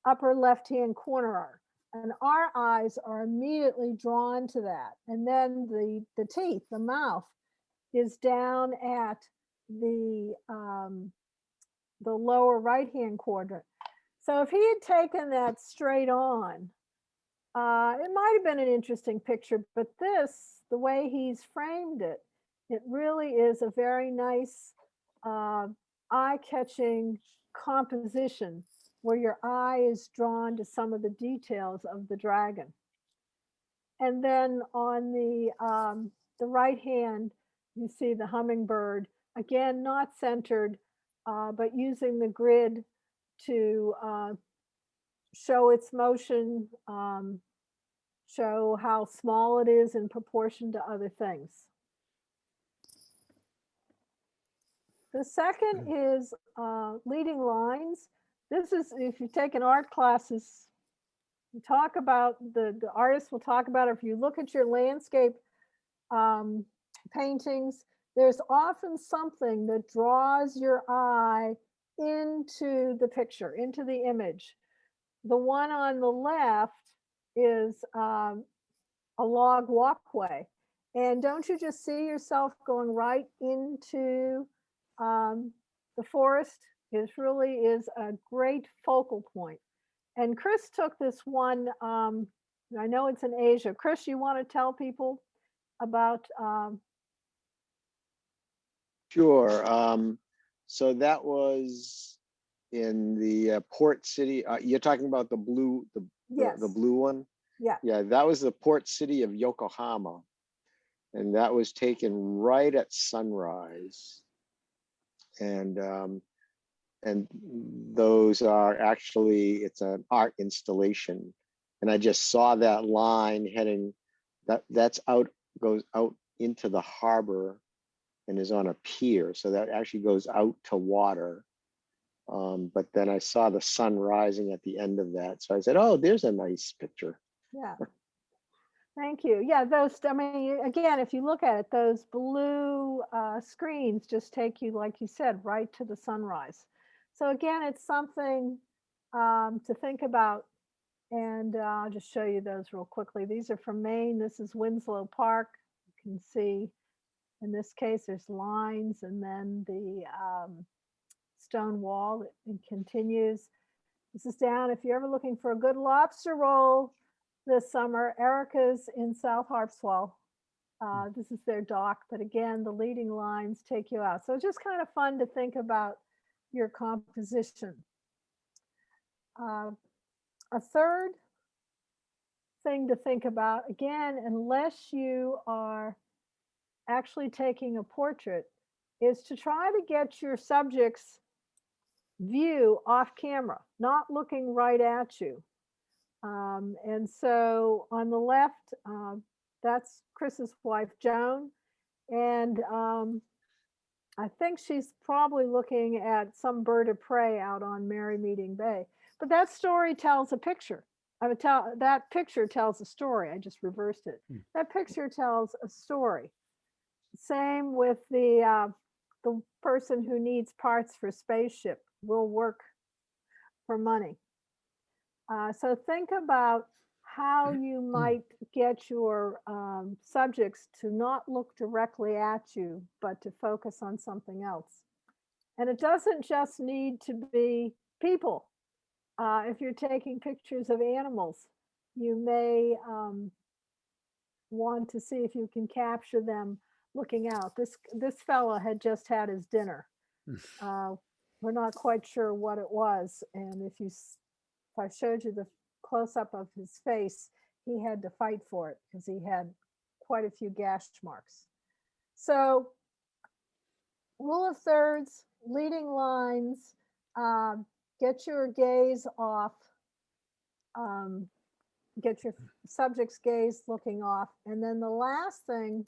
[SPEAKER 2] upper left-hand corner. And our eyes are immediately drawn to that. And then the, the teeth, the mouth is down at the, um, the lower right-hand quadrant. So if he had taken that straight on, uh, it might have been an interesting picture, but this, the way he's framed it, it really is a very nice, uh, eye-catching composition where your eye is drawn to some of the details of the dragon. And then on the, um, the right hand, you see the hummingbird, again, not centered, uh, but using the grid to uh, show its motion, um, show how small it is in proportion to other things. The second is uh, leading lines. This is, if you take an art classes, you talk about, the, the artist will talk about, it. if you look at your landscape um, paintings, there's often something that draws your eye into the picture, into the image. The one on the left is um, a log walkway. And don't you just see yourself going right into um, the forest? It really is a great focal point. And Chris took this one, um, I know it's in Asia. Chris, you want to tell people about um,
[SPEAKER 8] Sure. Um, so that was in the uh, port city. Uh, you're talking about the blue, the, the, the blue one?
[SPEAKER 2] Yeah.
[SPEAKER 8] Yeah, that was the port city of Yokohama. And that was taken right at sunrise. And, um, and those are actually, it's an art installation. And I just saw that line heading, that, that's out, goes out into the harbor and is on a pier. So that actually goes out to water. Um, but then I saw the sun rising at the end of that. So I said, oh, there's a nice picture.
[SPEAKER 2] Yeah. *laughs* Thank you. Yeah, those, I mean, again, if you look at it, those blue uh, screens just take you, like you said, right to the sunrise. So again, it's something um, to think about. And uh, I'll just show you those real quickly. These are from Maine. This is Winslow Park. You can see in this case, there's lines and then the um, stone wall that it continues. This is down, if you're ever looking for a good lobster roll this summer, Erica's in South Harpswell. Uh, this is their dock, but again, the leading lines take you out. So it's just kind of fun to think about your composition. Uh, a third thing to think about, again, unless you are actually taking a portrait is to try to get your subject's view off camera, not looking right at you. Um, and so on the left, uh, that's Chris's wife, Joan. And um, I think she's probably looking at some bird of prey out on Merrymeeting Bay. But that story tells a picture. I would tell that picture tells a story. I just reversed it.
[SPEAKER 1] Hmm.
[SPEAKER 2] That picture tells a story. Same with the uh, the person who needs parts for spaceship will work for money. Uh, so think about how you might get your um, subjects to not look directly at you, but to focus on something else. And it doesn't just need to be people. Uh, if you're taking pictures of animals, you may um, want to see if you can capture them looking out. This this fella had just had his dinner. Uh, we're not quite sure what it was, and if you if I showed you the close up of his face, he had to fight for it because he had quite a few gash marks. So rule of thirds, leading lines, um, get your gaze off, um, get your subject's gaze looking off. And then the last thing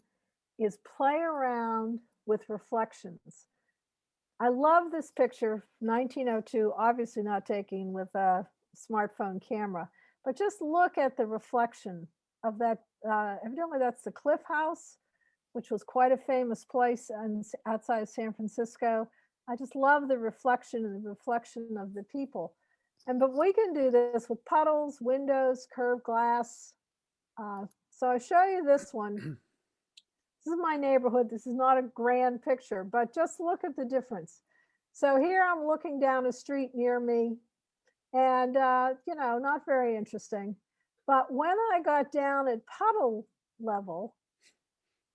[SPEAKER 2] is play around with reflections. I love this picture, 1902, obviously not taken with a smartphone camera, but just look at the reflection of that. Uh, evidently, that's the Cliff House which was quite a famous place and outside of San Francisco. I just love the reflection and the reflection of the people. And but we can do this with puddles, windows, curved glass. Uh, so I show you this one. *clears throat* This is my neighborhood. This is not a grand picture, but just look at the difference. So here I'm looking down a street near me and, uh, you know, not very interesting. But when I got down at puddle level,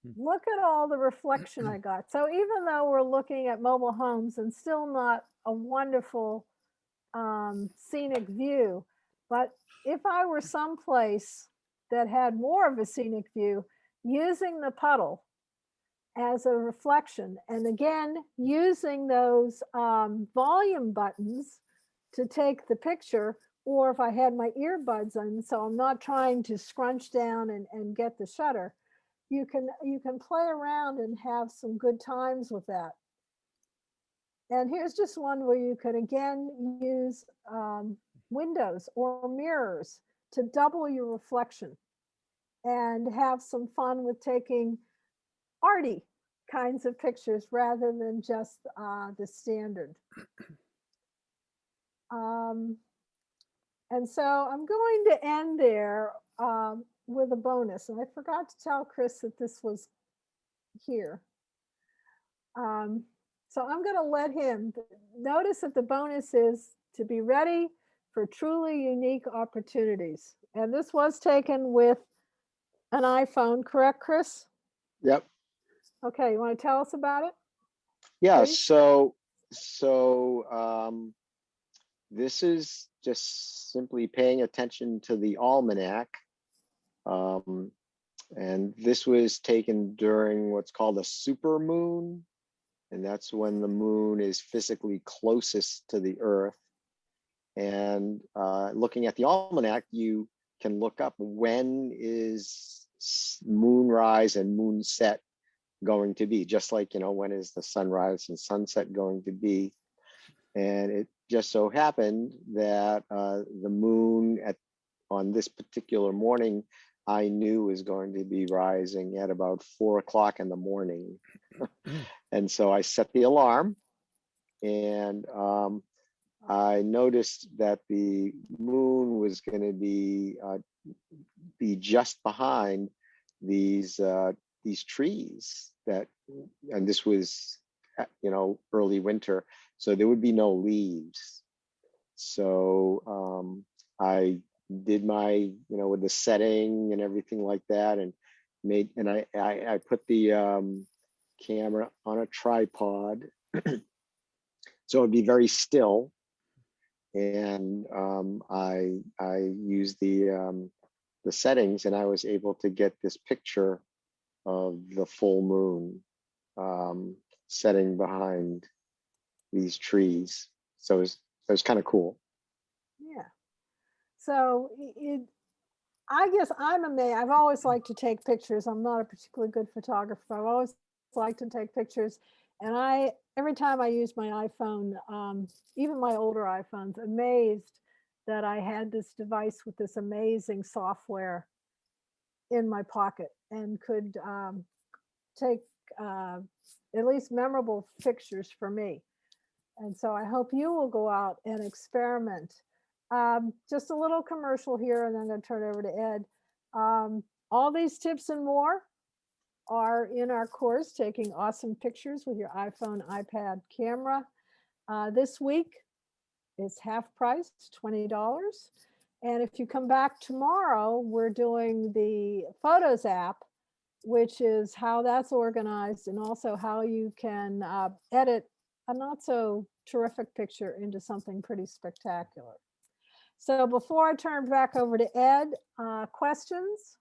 [SPEAKER 1] Hmm.
[SPEAKER 2] look at all the reflection I *clears throat* got. So even though we're looking at mobile homes and still not a wonderful um, scenic view, but if I were someplace that had more of a scenic view, using the puddle as a reflection, and again, using those um, volume buttons to take the picture, or if I had my earbuds on, so I'm not trying to scrunch down and, and get the shutter, you can you can play around and have some good times with that. And here's just one where you could again use um, windows or mirrors to double your reflection and have some fun with taking arty kinds of pictures rather than just uh, the standard. *clears throat* Um, and so I'm going to end there um, with a bonus. And I forgot to tell Chris that this was here. Um, so I'm going to let him notice that the bonus is to be ready for truly unique opportunities. And this was taken with an iPhone, correct, Chris?
[SPEAKER 8] Yep.
[SPEAKER 2] Okay, you want to tell us about it?
[SPEAKER 8] Yeah,
[SPEAKER 2] Please.
[SPEAKER 8] so, so, um, this is just simply paying attention to the almanac. Um, and this was taken during what's called a super moon. And that's when the moon is physically closest to the earth. And, uh, looking at the almanac, you can look up when is moonrise and moonset going to be, just like, you know, when is the sunrise and sunset going to be? And it just so happened that uh, the moon at on this particular morning, I knew was going to be rising at about four o'clock in the morning. *clears throat* and so I set the alarm and um, I noticed that the moon was going to be uh, be just behind these uh, these trees that, and this was, uh, you know, early winter, so there would be no leaves. So um, I did my, you know, with the setting and everything like that, and made, and I I, I put the um, camera on a tripod, *clears throat* so it'd be very still, and um, I I used the um, the settings, and I was able to get this picture of the full moon um, setting behind these trees. So it was, it was kind of cool.
[SPEAKER 2] Yeah. So it, I guess I'm amazed. I've always liked to take pictures. I'm not a particularly good photographer. I've always liked to take pictures. And I, every time I use my iPhone, um, even my older iPhones, amazed that I had this device with this amazing software in my pocket and could um, take uh, at least memorable pictures for me. And so I hope you will go out and experiment. Um, just a little commercial here, and then I'm going to turn it over to Ed. Um, all these tips and more are in our course, Taking Awesome Pictures with Your iPhone, iPad camera. Uh, this week is half price, $20. And if you come back tomorrow, we're doing the Photos app, which is how that's organized and also how you can uh, edit a not so terrific picture into something pretty spectacular. So before I turn back over to Ed, uh, questions?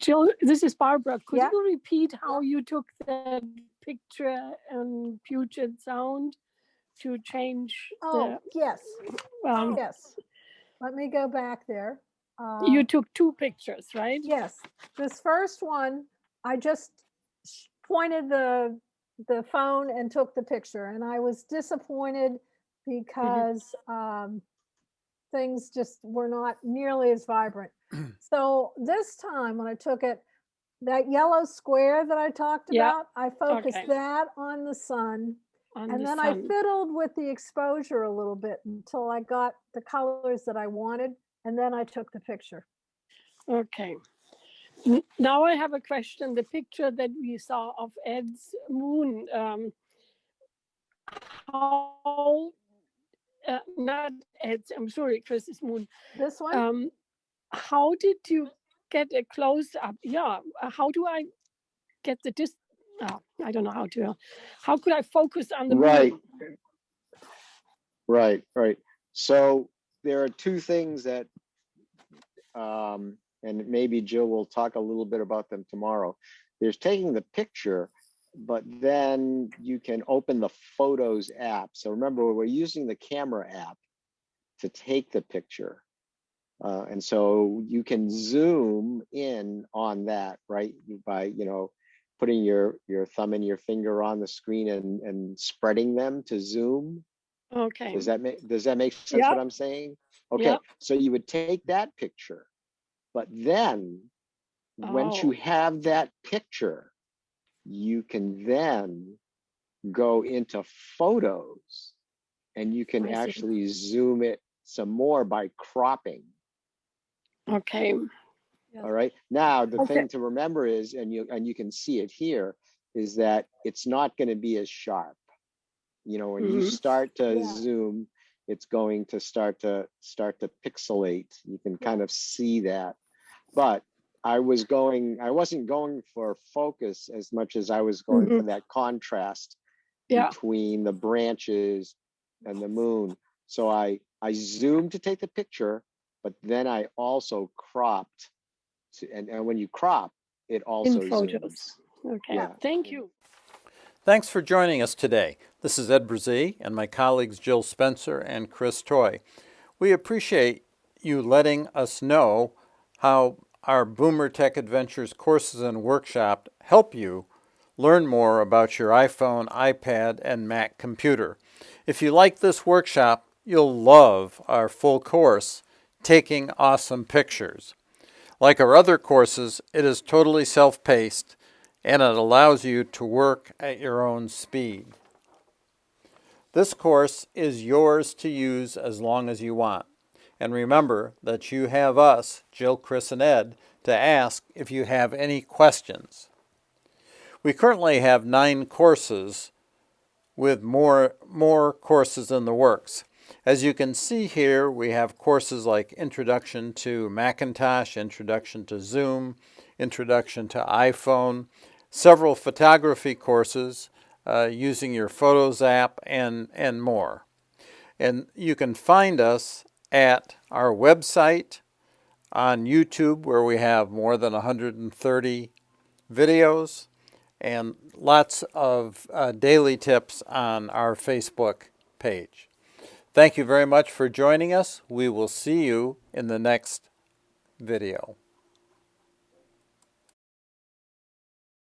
[SPEAKER 3] Jill, this is Barbara. Could
[SPEAKER 2] Yeah.
[SPEAKER 3] you repeat how you took that picture and Puget Sound to change
[SPEAKER 2] Oh, yes,
[SPEAKER 3] um,
[SPEAKER 2] yes. Let me go back there. Uh,
[SPEAKER 3] you took two pictures, right?
[SPEAKER 2] Yes, this first one, I just pointed the, the phone and took the picture and I was disappointed because um, things just were not nearly as vibrant. *clears throat* So this time when I took it, that yellow square that I talked
[SPEAKER 3] Yeah,
[SPEAKER 2] about, I focused
[SPEAKER 3] okay.
[SPEAKER 2] that on the sun. And
[SPEAKER 3] the
[SPEAKER 2] then I fiddled with the exposure a little bit until I got the colors that I wanted. And then I took the picture.
[SPEAKER 3] Okay. N- Now I have a question. The picture that we saw of Ed's moon, um, how, uh, not Ed's, I'm sorry, Chris's moon.
[SPEAKER 2] This one,
[SPEAKER 3] Um, how did you get a close up? Yeah, uh, how do I get the dis? Uh, I don't know how to. How could I focus on the
[SPEAKER 8] Right. Right, right. So there are two things that, um, and maybe Jill will talk a little bit about them tomorrow. There's taking the picture, but then you can open the Photos app. So remember, we're using the camera app to take the picture. Uh, and so you can zoom in on that, right? By, you know, putting your, your thumb and your finger on the screen and, and spreading them to zoom.
[SPEAKER 3] Okay.
[SPEAKER 8] Does that make, does that make sense
[SPEAKER 3] Yeah.
[SPEAKER 8] what I'm saying? Okay,
[SPEAKER 3] Yeah.
[SPEAKER 8] so you would take that picture, but then, once you
[SPEAKER 3] Oh.
[SPEAKER 8] have that picture, you can then go into photos and you can actually zoom it some more by cropping.
[SPEAKER 3] Okay.
[SPEAKER 8] All right. Now, the
[SPEAKER 3] Okay.
[SPEAKER 8] thing to remember is, and you, and you can see it here, is that it's not going to be as sharp. You know, when you
[SPEAKER 3] Mhm.
[SPEAKER 8] start to
[SPEAKER 2] Yeah.
[SPEAKER 8] zoom, it's going to start to start to pixelate. You can kind of see that. But I was going, I wasn't going for focus as much as I was going for that contrast
[SPEAKER 3] Yeah.
[SPEAKER 8] between the branches and the moon. So I I zoomed to take the picture, but then I also cropped to, and, and when you crop, it also
[SPEAKER 3] In
[SPEAKER 8] zooms.
[SPEAKER 3] Okay.
[SPEAKER 8] Yeah.
[SPEAKER 3] Thank you.
[SPEAKER 1] Thanks for joining us today. This is Ed Brzychcy and my colleagues Jill Spencer and Chris Toy. We appreciate you letting us know how our Boomer Tech Adventures courses and workshop help you learn more about your iPhone, iPad, and Mac computer. If you like this workshop, you'll love our full course, Taking Awesome Pictures. Like our other courses, it is totally self-paced and it allows you to work at your own speed. This course is yours to use as long as you want. And remember that you have us, Jill, Chris, and Ed, to ask if you have any questions. We currently have nine courses with more, more courses in the works. As you can see here, we have courses like Introduction to Macintosh, Introduction to Zoom, Introduction to iPhone, several photography courses uh, using your Photos app, and, and more. And you can find us at our website, on YouTube, where we have more than 130 videos, and lots of uh, daily tips on our Facebook page. Thank you very much for joining us. We will see you in the next video.